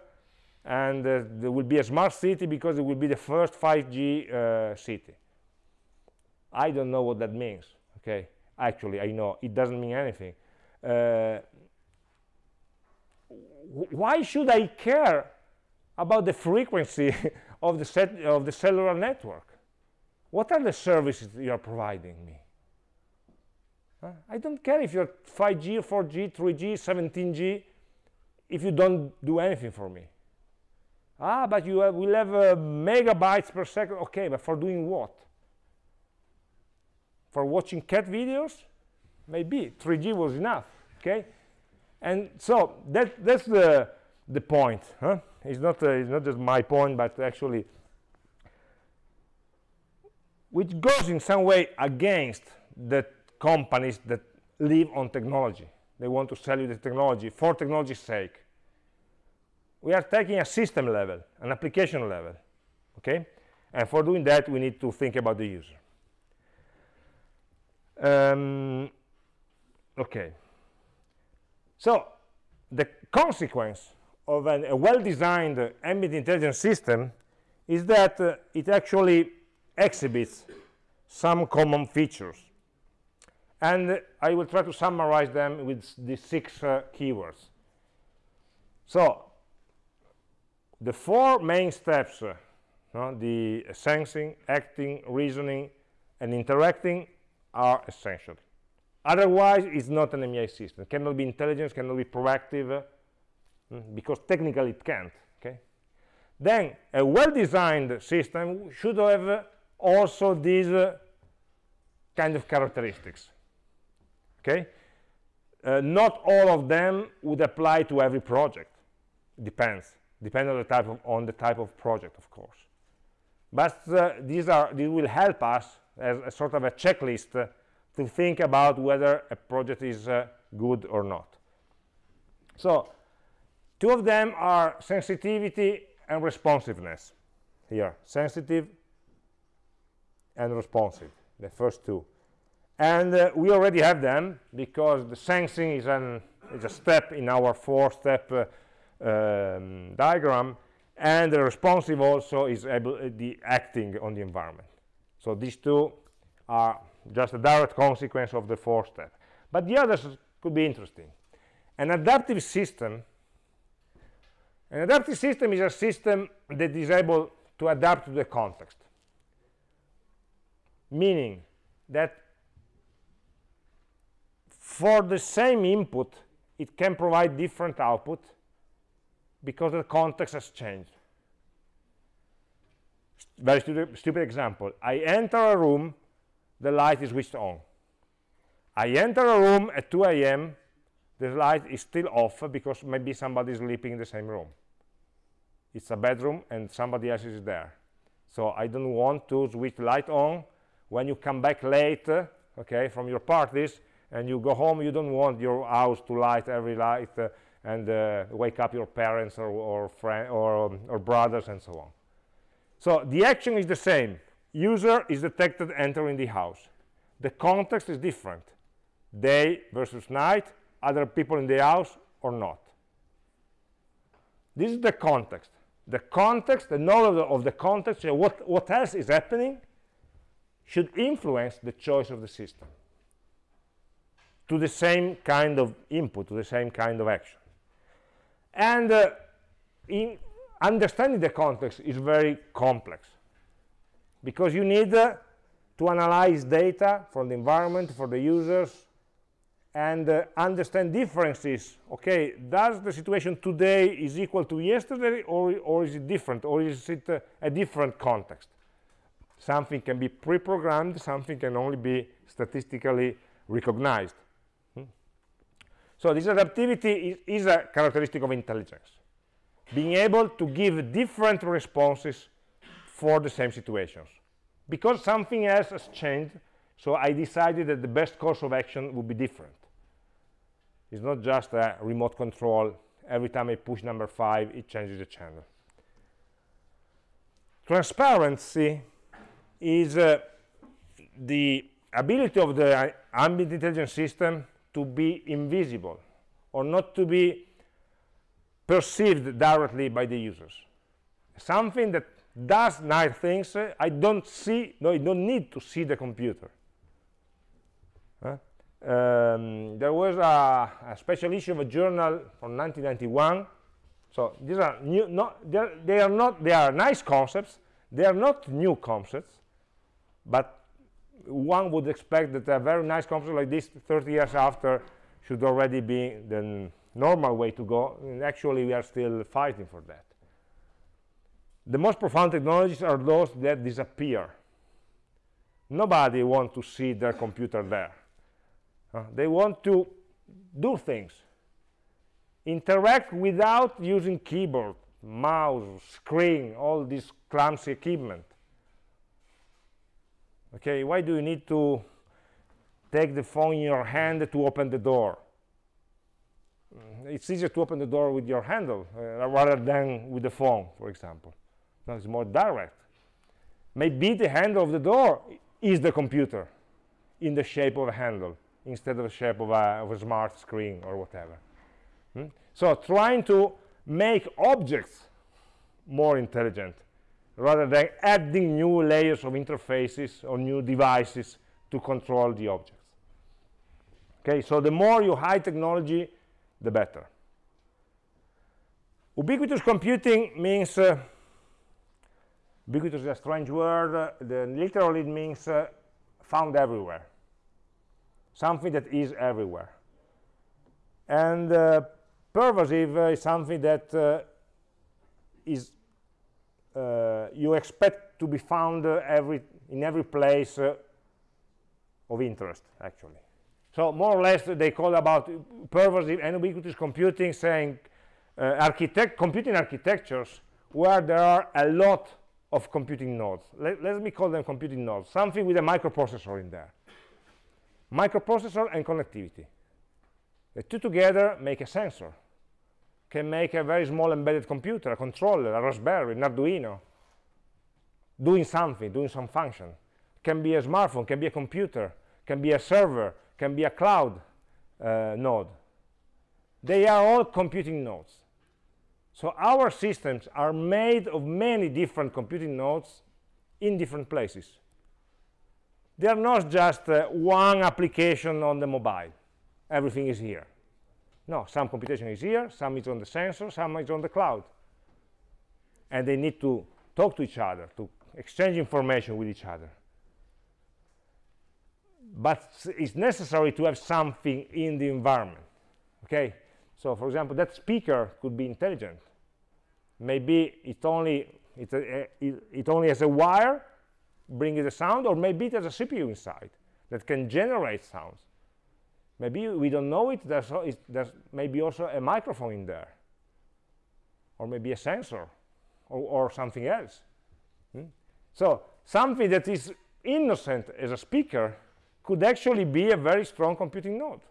and there will be a smart city because it will be the first 5G city. I don't know what that means, okay? Actually, I know it doesn't mean anything. why should I care about the frequency [LAUGHS] of the set of the cellular network what are the services you are providing me I don't care if you're 5G, 4G, 3G, 17G, if you don't do anything for me. Ah, but you have, will have uh, megabytes per second. Okay, but for doing what? For watching cat videos? Maybe 3G was enough. Okay, and so that that's the the point. Huh? It's not uh, it's not just my point, but actually, which goes in some way against the companies that live on technology. They want to sell you the technology for technology's sake. We are taking a system level, an application level, okay? And for doing that, we need to think about the user. Um, okay. So the consequence of an, a well-designed ambient intelligence system is that uh, it actually exhibits some common features. And I will try to summarize them with the six uh, keywords. So the four main steps, uh, no, the sensing, acting, reasoning, and interacting are essential. Otherwise, it's not an AmI system. It cannot be intelligence, cannot be proactive, uh, because technically it can't. Okay. Then a well-designed system should have uh, also these uh, kind of characteristics. Okay. Uh, not all of them would apply to every project. Depends. Depends on the type of on the type of project, of course. But uh, these are these will help us as a sort of a checklist uh, to think about whether a project is uh, good or not. So two of them are sensitivity and responsiveness here sensitive and responsive the first two and uh, we already have them because the sensing is an is a step in our four step uh, um, diagram. And the responsive also is able uh, the acting on the environment. So these two are just a direct consequence of the four step. But the others could be interesting. An adaptive system an adaptive system is a system that is able to adapt to the context. Meaning that for the same input it can provide different output because the context has changed. Very stupid, stupid example. I enter a room the light is switched on. I enter a room at 2 a.m the light is still off because maybe somebody is sleeping in the same room. It's a bedroom and somebody else is there. So i don't want to switch light on. When you come back late okay from your parties and you go home you don't want your house to light every light uh, and uh, wake up your parents or or, or, um, or brothers and so on. So the action is the same. User is detected entering the house. The context is different. Day versus night other people in the house or not. This is the context. The context the knowledge of the context what what else is happening should influence the choice of the system to the same kind of input to the same kind of action. And uh, in understanding the context is very complex because you need uh, to analyze data from the environment for the users and uh, understand differences. Okay does the situation today is equal to yesterday or, or is it different or is it uh, a different context? Something can be pre-programmed something can only be statistically recognized? So this adaptivity is, is a characteristic of intelligence. Being able to give different responses for the same situations. Because something else has changed so i decided that the best course of action would be different. It's not just a remote control. Every time i push number five it changes the channel. Transparency is uh, the ability of the ambient intelligence system to be invisible or not to be perceived directly by the users. Something that does nice things uh, i don't see no i don't need to see the computer. Um, there was a, a, special issue of a journal from 1991 so these are new not they are not they are nice concepts. They are not new concepts but one would expect that a very nice concept like this 30 years after should already be the normal way to go. And actually we are still fighting for that. The most profound technologies are those that disappear. Nobody wants to see their computer there. Uh, they want to do things. Interact without using keyboard, mouse, screen, all this clumsy equipment. Okay, why do you need to take the phone in your hand to open the door? Mm, it's easier to open the door with your handle uh, rather than with the phone, for example. No, it's more direct. Maybe the handle of the door is the computer in the shape of a handle instead of the shape of a, of a smart screen or whatever. Hmm? So trying to make objects more intelligent rather than adding new layers of interfaces or new devices to control the objects. Okay, so the more you hide technology, the better. Ubiquitous computing means, uh, ubiquitous is a strange word, uh, the, literally it means uh, found everywhere something that is everywhere. And uh, pervasive uh, is something that uh, is you expect to be found uh, every in every place uh, of interest, actually. So more or less they call about pervasive and ubiquitous computing, saying architect computing architectures where there are a lot of computing nodes. Let, let me call them computing nodes, something with a microprocessor in there microprocessor and connectivity. The two together make a sensor, can make a very small embedded computer, a controller, a Raspberry, an Arduino, doing something, doing some function. Can be a smartphone, can be a computer, can be a server, can be a cloud uh, node. They are all computing nodes. So our systems are made of many different computing nodes in different places they are not just uh, one application on the mobile everything is here no some computation is here some is on the sensor some is on the cloud. And they need to talk to each other to exchange information with each other. But it's necessary to have something in the environment okay? So for example that speaker could be intelligent. Maybe it only it, uh, it, it only has a wire bringing the sound, or maybe there's a CPU inside that can generate sounds. Maybe we don't know it, there's, there's maybe also a microphone in there, or maybe a sensor, or, or something else. Hmm? So something that is innocent as a speaker could actually be a very strong computing node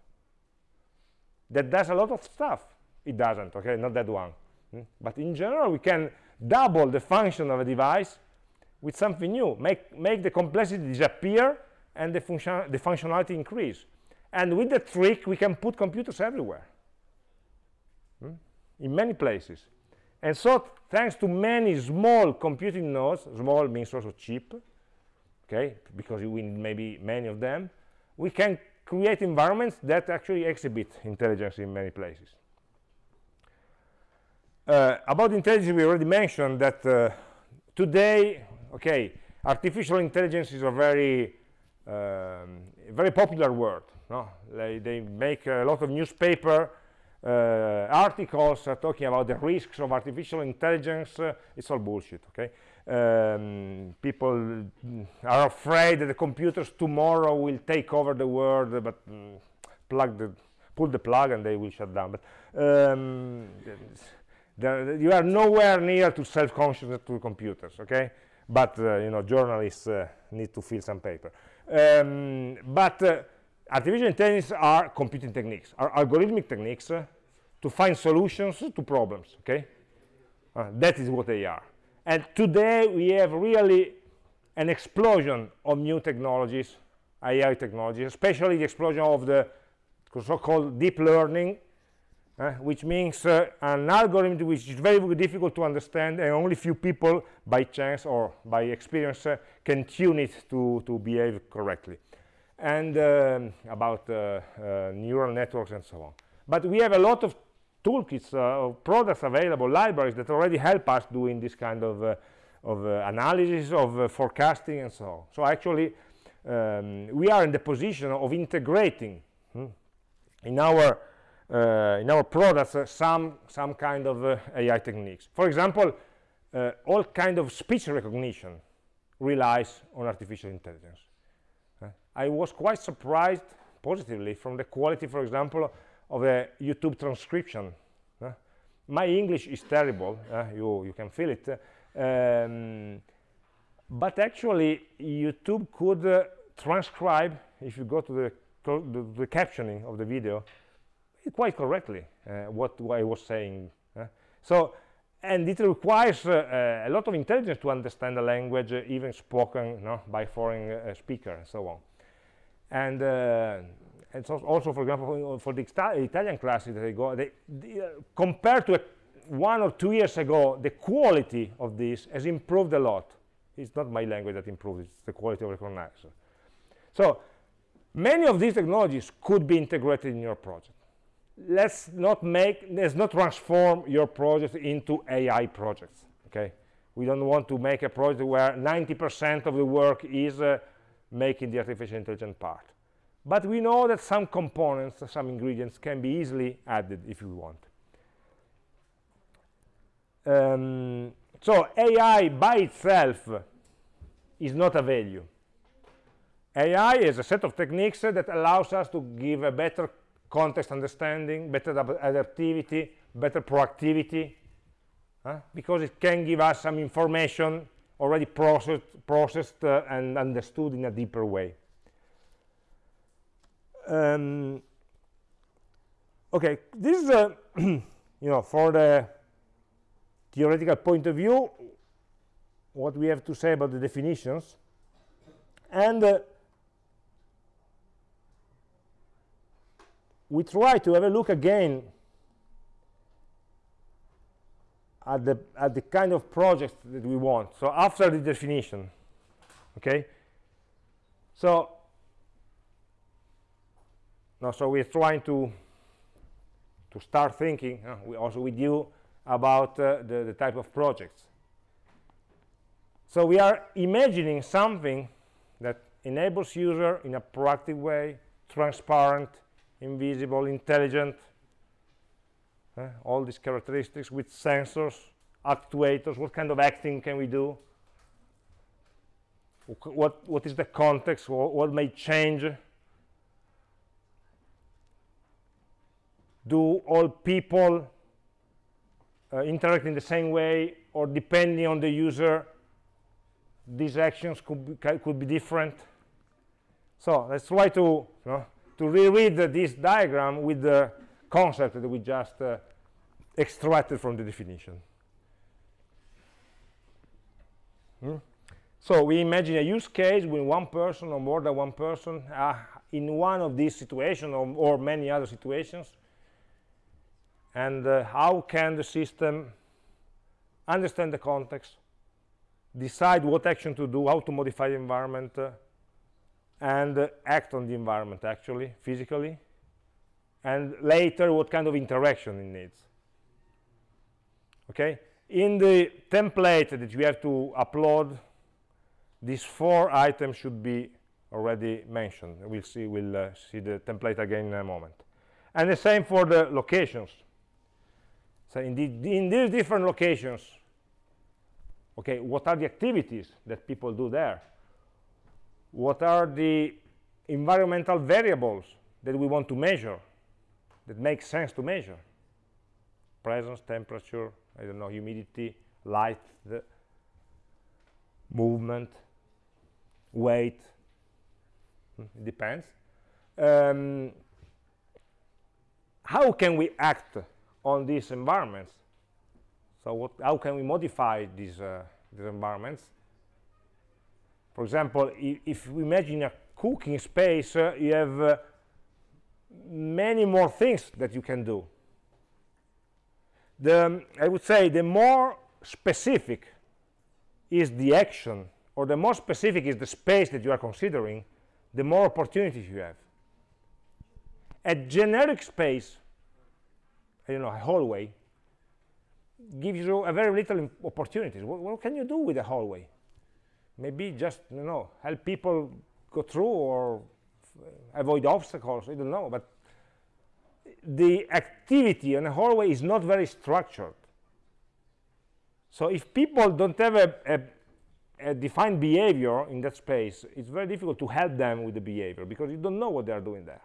that does a lot of stuff. It doesn't, okay, not that one. Hmm? But in general, we can double the function of a device with something new, make, make the complexity disappear and the, function, the functionality increase. And with the trick, we can put computers everywhere, hmm? in many places. And so, thanks to many small computing nodes, small means also cheap, okay, because you need maybe many of them, we can create environments that actually exhibit intelligence in many places. Uh, about intelligence, we already mentioned that uh, today okay artificial intelligence is a very um, very popular word no? they, make a lot of newspaper uh, articles uh, talking about the risks of artificial intelligence. Uh, it's all bullshit okay? Um, people are afraid that the computers tomorrow will take over the world but mm, plug the pull the plug and they will shut down. But um, there, you are nowhere near to self-consciousness to computers okay? But uh, you know journalists uh, need to fill some paper. Um, but uh, artificial intelligence are computing techniques are algorithmic techniques to find solutions to problems okay? That is what they are. And today we have really an explosion of new technologies AI technologies especially the explosion of the so-called deep learning uh, which means uh, an algorithm which is very, very difficult to understand and only few people by chance or by experience uh, can tune it to, to behave correctly and um, about uh, uh, neural networks and so on but we have a lot of toolkits uh, of products available libraries that already help us doing this kind of, of analysis of forecasting and so on so actually um, we are in the position of integrating hmm, in our uh, in our products uh, some some kind of uh, AI techniques. For example, all kind of speech recognition relies on artificial intelligence. I was quite surprised positively from the quality, for example, of a YouTube transcription. My english is terrible uh, you you can feel it. Um, but actually youtube could uh, transcribe if you go to the, the, the captioning of the video quite correctly uh, what, what i was saying uh. so and it requires uh, a lot of intelligence to understand the language uh, even spoken no, by foreign uh, speaker and so on and uh, and so also for example for uh, the italian classes that they go they, they uh, compared to a, one or two years ago the quality of this has improved a lot. It's not my language that improved it's the quality of recognizer so many of these technologies could be integrated in your project. Let's not make let's not transform your project into ai projects okay? We don't want to make a project where 90 percent of the work is uh, making the artificial intelligence part. But we know that some components some ingredients can be easily added if you want. Um, so ai by itself is not a value. Ai is a set of techniques that allows us to give a better context understanding, better adaptivity, better proactivity, uh, because it can give us some information already processed, processed uh, and understood in a deeper way. Um, okay, this is, a, [CLEARS THROAT] you know, for the theoretical point of view, what we have to say about the definitions. And uh, we try to have a look again at the at the kind of project that we want. So after the definition okay? So now so we're trying to to start thinking uh, we also with you about uh, the, the type of projects. So we are imagining something that enables user in a proactive way transparent invisible, intelligent, uh, all these characteristics with sensors, actuators, what kind of acting can we do? What, what is the context, what, what may change? Do all people uh, interact in the same way or depending on the user, these actions could be, could be different? So let's try to you know, to reread this diagram with the concept that we just uh, extracted from the definition. Hmm? So we imagine a use case with one person or more than one person in one of these situations or, or many other situations. And uh, how can the system understand the context, decide what action to do, how to modify the environment, uh, and uh, act on the environment actually physically and later what kind of interaction it needs. Okay? In the template that you have to upload these four items should be already mentioned. We'll see we'll uh, see the template again in a moment. And the same for the locations. So in, the, in these different locations okay what are the activities that people do there? What are the environmental variables that we want to measure that makes sense to measure. Presence temperature i don't know humidity light movement weight. Hmm, it depends. Um, how can we act on these environments? So what, how can we modify these, uh, these environments? For example, if we imagine a cooking space, uh, you have uh, many more things that you can do. The, I would say the more specific is the action, or the more specific is the space that you are considering, the more opportunities you have. A generic space, I don't know, a hallway, gives you a very little opportunities. What, what can you do with a hallway? maybe just you know help people go through or avoid obstacles i don't know but the activity in a hallway is not very structured so if people don't have a, a, a, defined behavior in that space it's very difficult to help them with the behavior because you don't know what they are doing there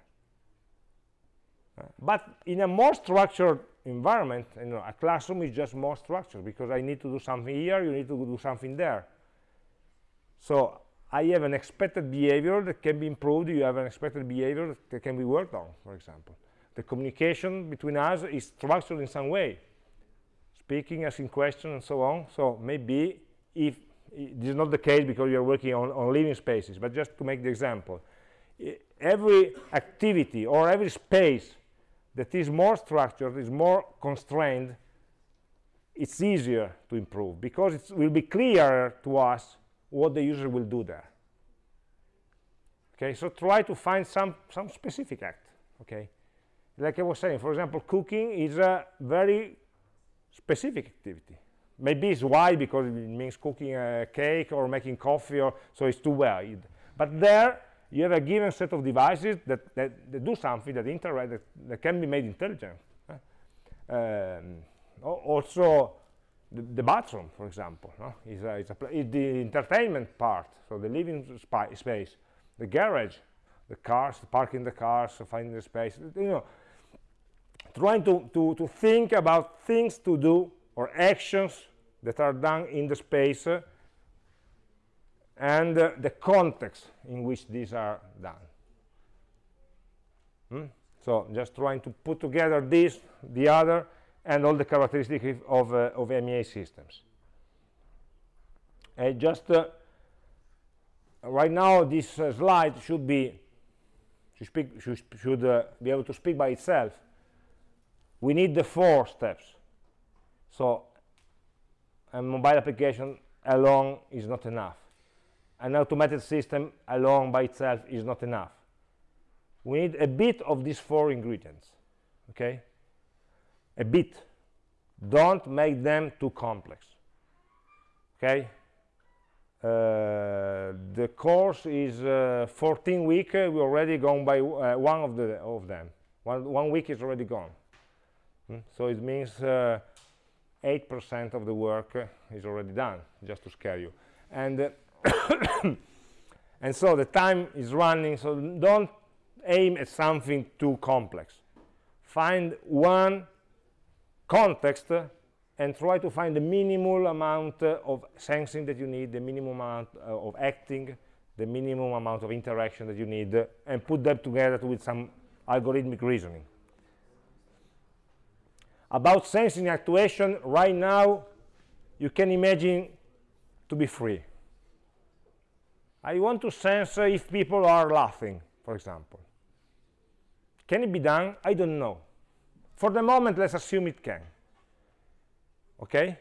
but in a more structured environment, you know, a classroom is just more structured because I need to do something here, you need to do something there. So I have an expected behavior that can be improved, you have an expected behavior that can be worked on, for example. The communication between us is structured in some way, speaking, asking questions, and so on. So maybe if this is not the case because you're working on, on living spaces, but just to make the example, every activity or every space that is more structured, is more constrained, it's easier to improve because it will be clearer to us what the user will do there. Okay, so try to find some, some specific act, okay? Like I was saying, for example, cooking is a very specific activity. Maybe it's why because it means cooking a cake or making coffee, or so it's too wide. But there, you have a given set of devices that, that, that do something that interact that, that, can be made intelligent um, also the, the, bathroom for example no? is, a, a the entertainment part so the living space the garage the cars parking the cars finding the space you know trying to, to, to think about things to do or actions that are done in the space uh, and uh, the context in which these are done. Hmm? So just trying to put together this, the other, and all the characteristics of, uh, of AmI systems. Just uh, right now, this uh, slide should be should, speak, should, should uh, be able to speak by itself. We need the four steps. So a mobile application alone is not enough an automated system alone by itself is not enough we need a bit of these four ingredients okay a bit. Don't make them too complex. Okay? Uh, the course is uh, 14 week. Uh, we already gone by uh, one of the of them. One one week is already gone. Hmm? so it means 8% uh, of the work uh, is already done just to scare you. And [COUGHS] and so the time is running. So don't aim at something too complex. Find one context and try to find the minimal amount of sensing that you need the minimum amount uh, of acting the minimum amount of interaction that you need and put them together with some algorithmic reasoning about sensing actuation right now you can imagine to be free I want to sense if people are laughing, for example. Can it be done? I don't know. For the moment, let's assume it can. Okay?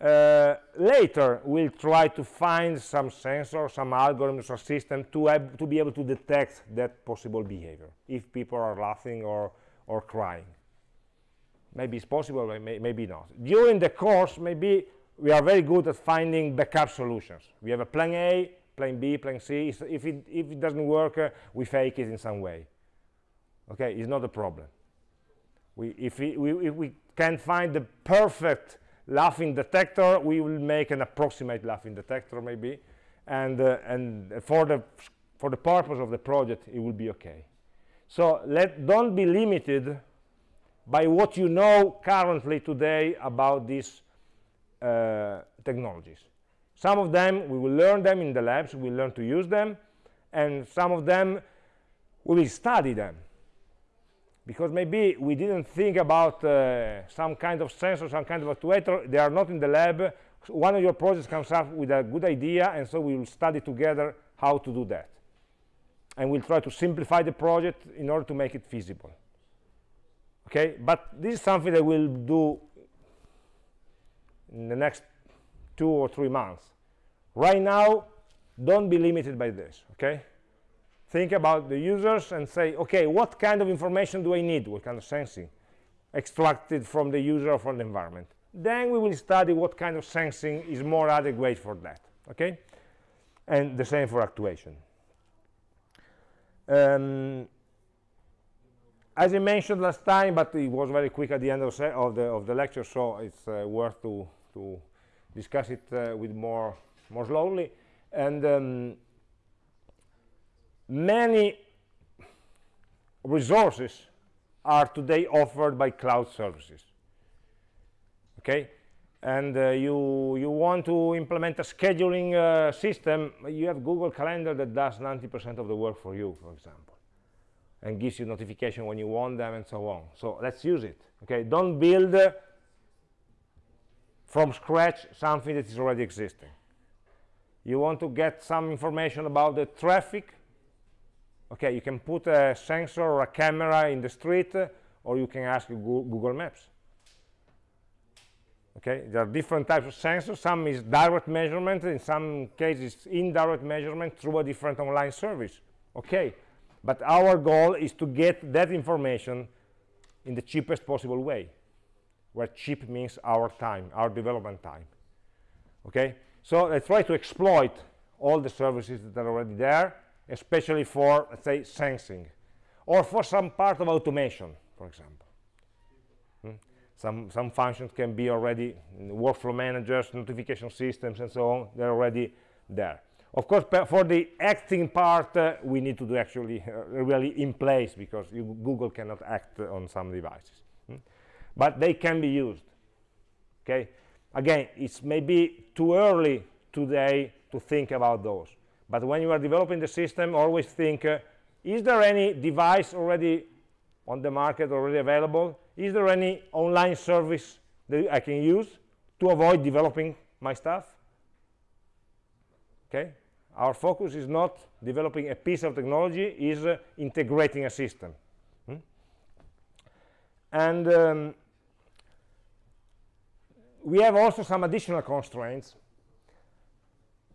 Uh, later, we'll try to find some sensor, some algorithms or system to, to be able to detect that possible behavior, if people are laughing or, or crying. Maybe it's possible, may, maybe not. During the course, maybe we are very good at finding backup solutions. We have a plan A, plan B, plan C. If it, if it doesn't work, uh, we fake it in some way. Okay, it's not a problem. We, if, we, we, if we can find the perfect laughing detector, we will make an approximate laughing detector maybe. And, uh, and for, the, for the purpose of the project, it will be okay. So let, don't be limited by what you know currently today about this uh, technologies. Some of them, we will learn them in the labs, we will learn to use them, and some of them, we will study them. Because maybe we didn't think about uh, some kind of sensor, some kind of actuator, they are not in the lab. One of your projects comes up with a good idea, and so we will study together how to do that. And we'll try to simplify the project in order to make it feasible. Okay, but this is something that we'll do in the next two or three months right now don't be limited by this okay think about the users and say okay what kind of information do i need? What kind of sensing? Extracted from the user or from the environment. Then we will study what kind of sensing is more adequate for that okay? And the same for actuation. Um, as I mentioned last time, but it was very quick at the end of, of the, of the lecture, so it's uh, worth to to discuss it uh, with more more slowly. And um, many resources are today offered by cloud services okay? And uh, you you want to implement a scheduling uh, system you have google calendar that does 90 percent of the work for you for example and gives you notification when you want them and so on. So let's use it okay? Don't build uh, from scratch something that is already existing. You want to get some information about the traffic okay you can put a sensor or a camera in the street or you can ask google maps. Okay there are different types of sensors. Some is direct measurement in some cases indirect measurement through a different online service. Okay but our goal is to get that information in the cheapest possible way where cheap means our time our development time. Okay so I try to exploit all the services that are already there especially for let's say sensing or for some part of automation for example. Hmm? some some functions can be already workflow managers notification systems and so on they're already there. Of course for the acting part uh, we need to do actually uh, really in place because you, google cannot act on some devices. Hmm? but they can be used okay? Again it's maybe too early today to think about those but when you are developing the system always think uh, is there any device already on the market already available? Is there any online service that i can use to avoid developing my stuff? Okay. Our focus is not developing a piece of technology is uh, integrating a system. Hmm? and um, we have also some additional constraints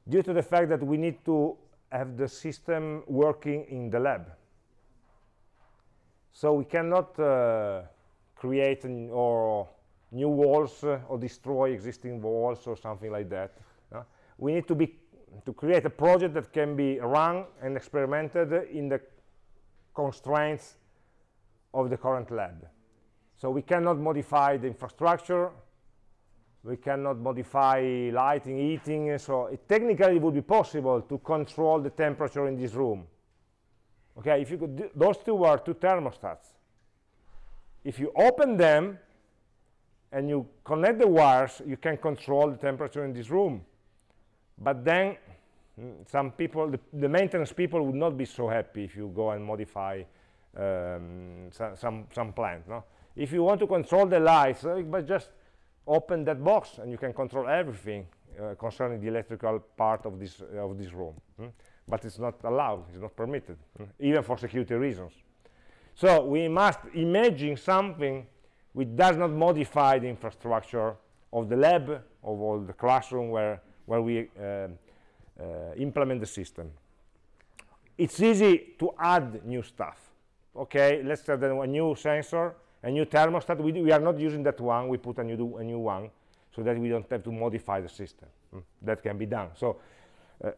due to the fact that we need to have the system working in the lab. So we cannot uh, create an, or new walls uh, or destroy existing walls or something like that. Uh, we need to be to create a project that can be run and experimented in the constraints of the current lab. So we cannot modify the infrastructure we cannot modify lighting heating so it technically it would be possible to control the temperature in this room. Okay if you could those two are two thermostats. If you open them and you connect the wires you can control the temperature in this room. But then mm, some people the, the, maintenance people would not be so happy if you go and modify um, some, some, some plant no? If you want to control the lights uh, but just open that box and you can control everything uh, concerning the electrical part of this uh, of this room hmm? but it's not allowed it's not permitted hmm? even for security reasons so we must imagine something which does not modify the infrastructure of the lab of all the classroom where where we uh, uh, implement the system. It's easy to add new stuff. Okay, let's add a new sensor, a new thermostat. We, we are not using that one. We put a new, a new one so that we don't have to modify the system. Mm. That can be done. So uh,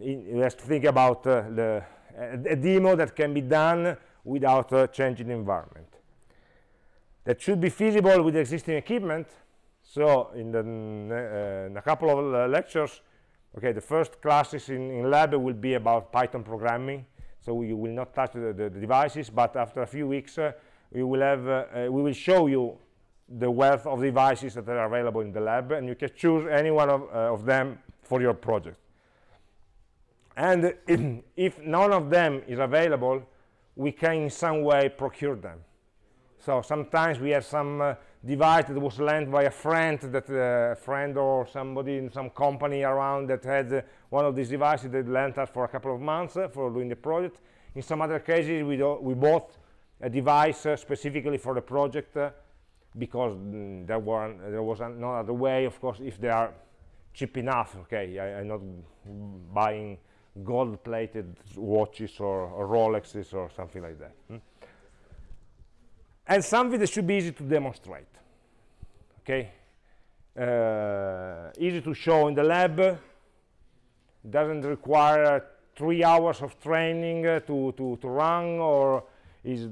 you have to think about uh, the, a, a, demo that can be done without uh, changing the environment. That should be feasible with existing equipment so in, the, uh, in a couple of uh, lectures okay the first classes in, in lab will be about python programming so we will not touch the, the, the devices but after a few weeks uh, we will have uh, uh, we will show you the wealth of devices that are available in the lab and you can choose any one of, uh, of them for your project. And [CLEARS THROAT] if, none of them is available we can in some way procure them. So sometimes we have some device that was lent by a friend that a uh, friend or somebody in some company around that had uh, one of these devices that lent us for a couple of months uh, for doing the project. In some other cases we, we bought a device uh, specifically for the project uh, because mm, there, were, there was no other way of course if they are cheap enough okay I, am not buying gold plated watches or, or Rolexes or something like that hmm? and something that should be easy to demonstrate okay uh, easy to show in the lab doesn't require three hours of training uh, to, to, to run or is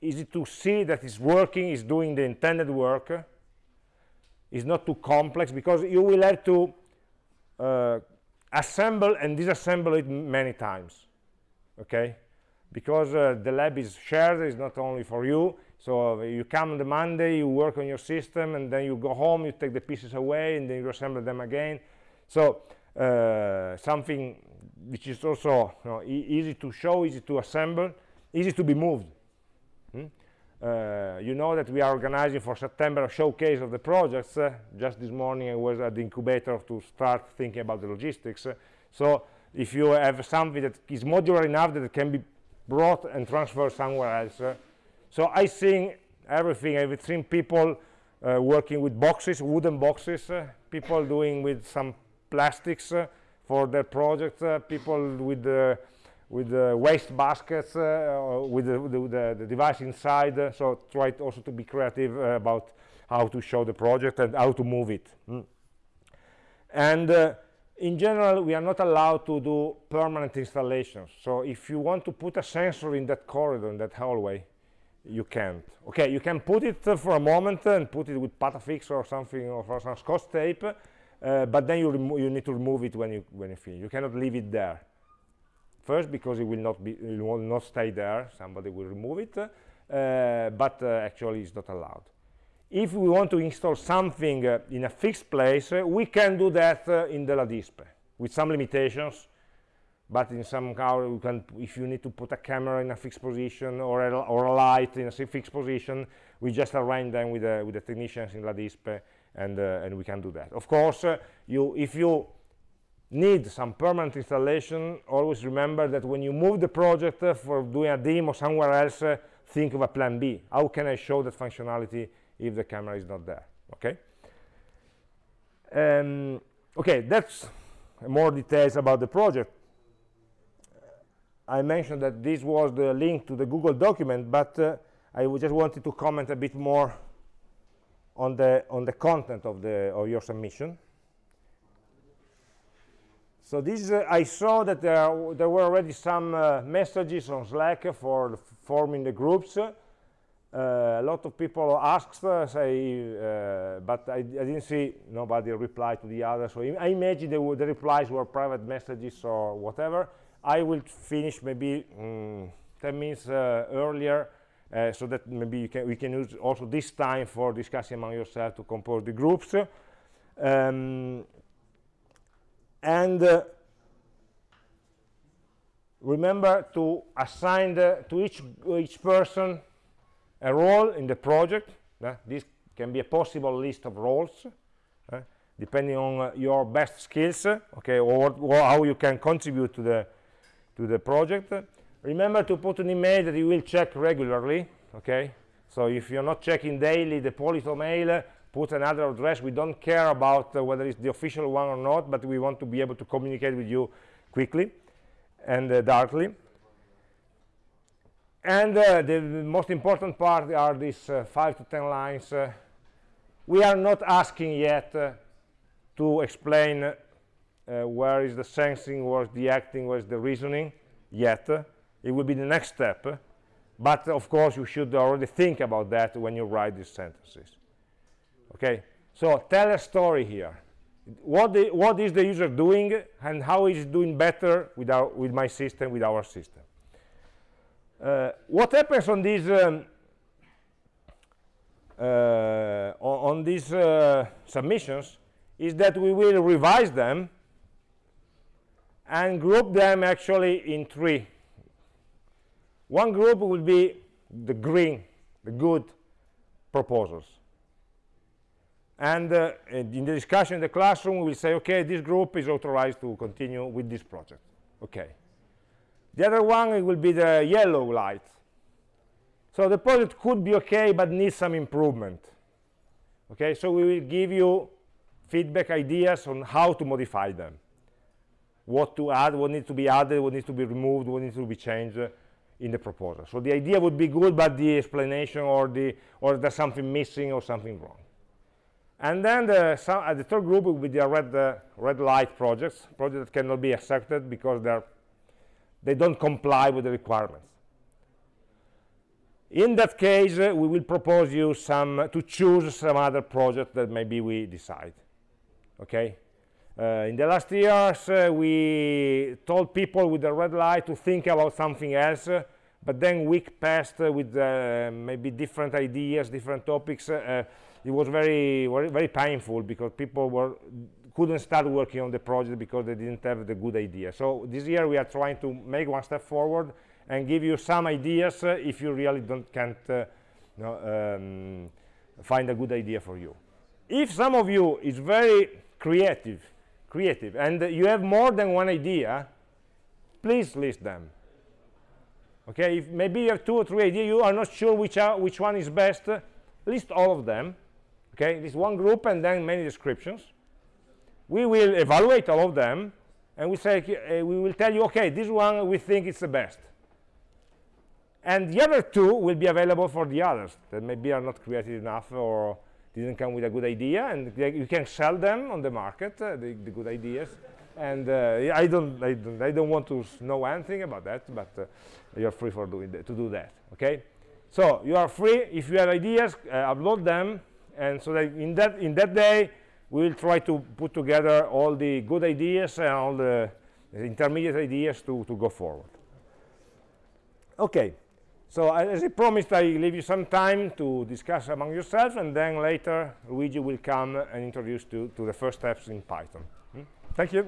easy to see that it's working is doing the intended work it's not too complex because you will have to uh, assemble and disassemble it many times okay? Because uh, the lab is shared it's not only for you. So uh, you come on the monday you work on your system and then you go home you take the pieces away and then you assemble them again. So uh, something which is also you know, e easy to show easy to assemble easy to be moved hmm? Uh, you know that we are organizing for September a showcase of the projects. Uh, just this morning I was at the incubator to start thinking about the logistics. Uh, so if you have something that is modular enough that it can be brought and transferred somewhere else. Uh, so I think everything, I've seen people uh, working with boxes, wooden boxes, people doing with some plastics for their projects, people with with the waste baskets, uh, with the, the, the, device inside. Uh, so try also to be creative uh, about how to show the project and how to move it. Mm. And uh, in general, we are not allowed to do permanent installations. So if you want to put a sensor in that corridor, in that hallway, you can't. Okay, you can put it uh, for a moment and put it with Patafix or something or some Scotch tape, uh, but then you, you need to remove it when you when you finish. You cannot leave it there. First, because it will not be, it will not stay there. Somebody will remove it, uh, but uh, actually it's not allowed. If we want to install something uh, in a fixed place, uh, we can do that in the LADISPE with some limitations. But in some car, you can, if you need to put a camera in a fixed position or a, or a light in a fixed position, we just arrange them with the, with the technicians in LADISPE, and uh, and we can do that. Of course, you if you need some permanent installation, always remember that when you move the project uh, for doing a demo somewhere else, uh, think of a plan B. How can I show that functionality if the camera is not there? Okay. Um, okay, that's more details about the project. I mentioned that this was the link to the Google document, but uh, I just wanted to comment a bit more on the on the content of the of your submission. So this, uh, I saw that there, there, were already some uh, messages on Slack for forming the groups. Uh, a lot of people asked, uh, say, uh, but I, I, didn't see nobody reply to the other. So I imagine the, the replies were private messages or whatever. I will finish maybe mm, 10 minutes uh, so that maybe can, we can use also this time for discussing among yourselves to compose the groups. Um, and uh, remember to assign the, to each each person a role in the project uh, this can be a possible list of roles uh, depending on your best skills okay or, or, how you can contribute to the to the project remember to put an email that you will check regularly okay so if you're not checking daily the polito mail put another address. We don't care about uh, whether it's the official one or not, but we want to be able to communicate with you quickly and uh, directly. And uh, the most important part are these uh, five to 10 lines. Uh, we are not asking yet to explain where is the sensing, where is the acting, where is the reasoning yet. It will be the next step. But of course, you should already think about that when you write these sentences. Okay? So tell a story here. What the, what is the user doing and how is it doing better with our with my system with our system? Uh, what happens on these um, uh, on, on, these uh, submissions is that we will revise them and group them actually in three one group will be the green the good proposals. And uh, in the discussion in the classroom we will say okay this group is authorized to continue with this project. Okay. The other one will be the yellow light. So the project could be okay but needs some improvement. Okay so we will give you feedback ideas on how to modify them. What to add what needs to be added what needs to be removed what needs to be changed in the proposal so the idea would be good but the explanation or the or there's something missing or something wrong and then the, some, uh, the third group will be the red, uh, red light projects, projects that cannot be accepted because they're, they don't comply with the requirements. In that case, uh, we will propose you some, to choose some other project that maybe we decide. Okay? Uh, in the last years, uh, we told people with the red light to think about something else, but then week passed uh, with uh, maybe different ideas different topics uh, uh, it was very, very painful because people were couldn't start working on the project because they didn't have the good idea. So this year we are trying to make one step forward and give you some ideas uh, if you really don't can't uh, um, find a good idea for you. If some of you is very creative creative. And you have more than one idea please list them. Okay if maybe you have two or three ideas you are not sure which are which one is best uh, list all of them. Okay this one group and then many descriptions. We will evaluate all of them and we say uh, we will tell you okay this one we think it's the best. And the other two will be available for the others that maybe are not creative enough or didn't come with a good idea and you can sell them on the market uh, the, the, good ideas. And uh, I, don't, I, don't, I don't want to know anything about that but uh, you're free for doing that, to do that okay? So you are free. If you have ideas uh, upload them. And so that in that in that day we will try to put together all the good ideas and all the intermediate ideas to, to go forward. Okay so as I promised, I leave you some time to discuss among yourselves, and then later Luigi will come and introduce you to the first steps in Python. Hmm? Thank you.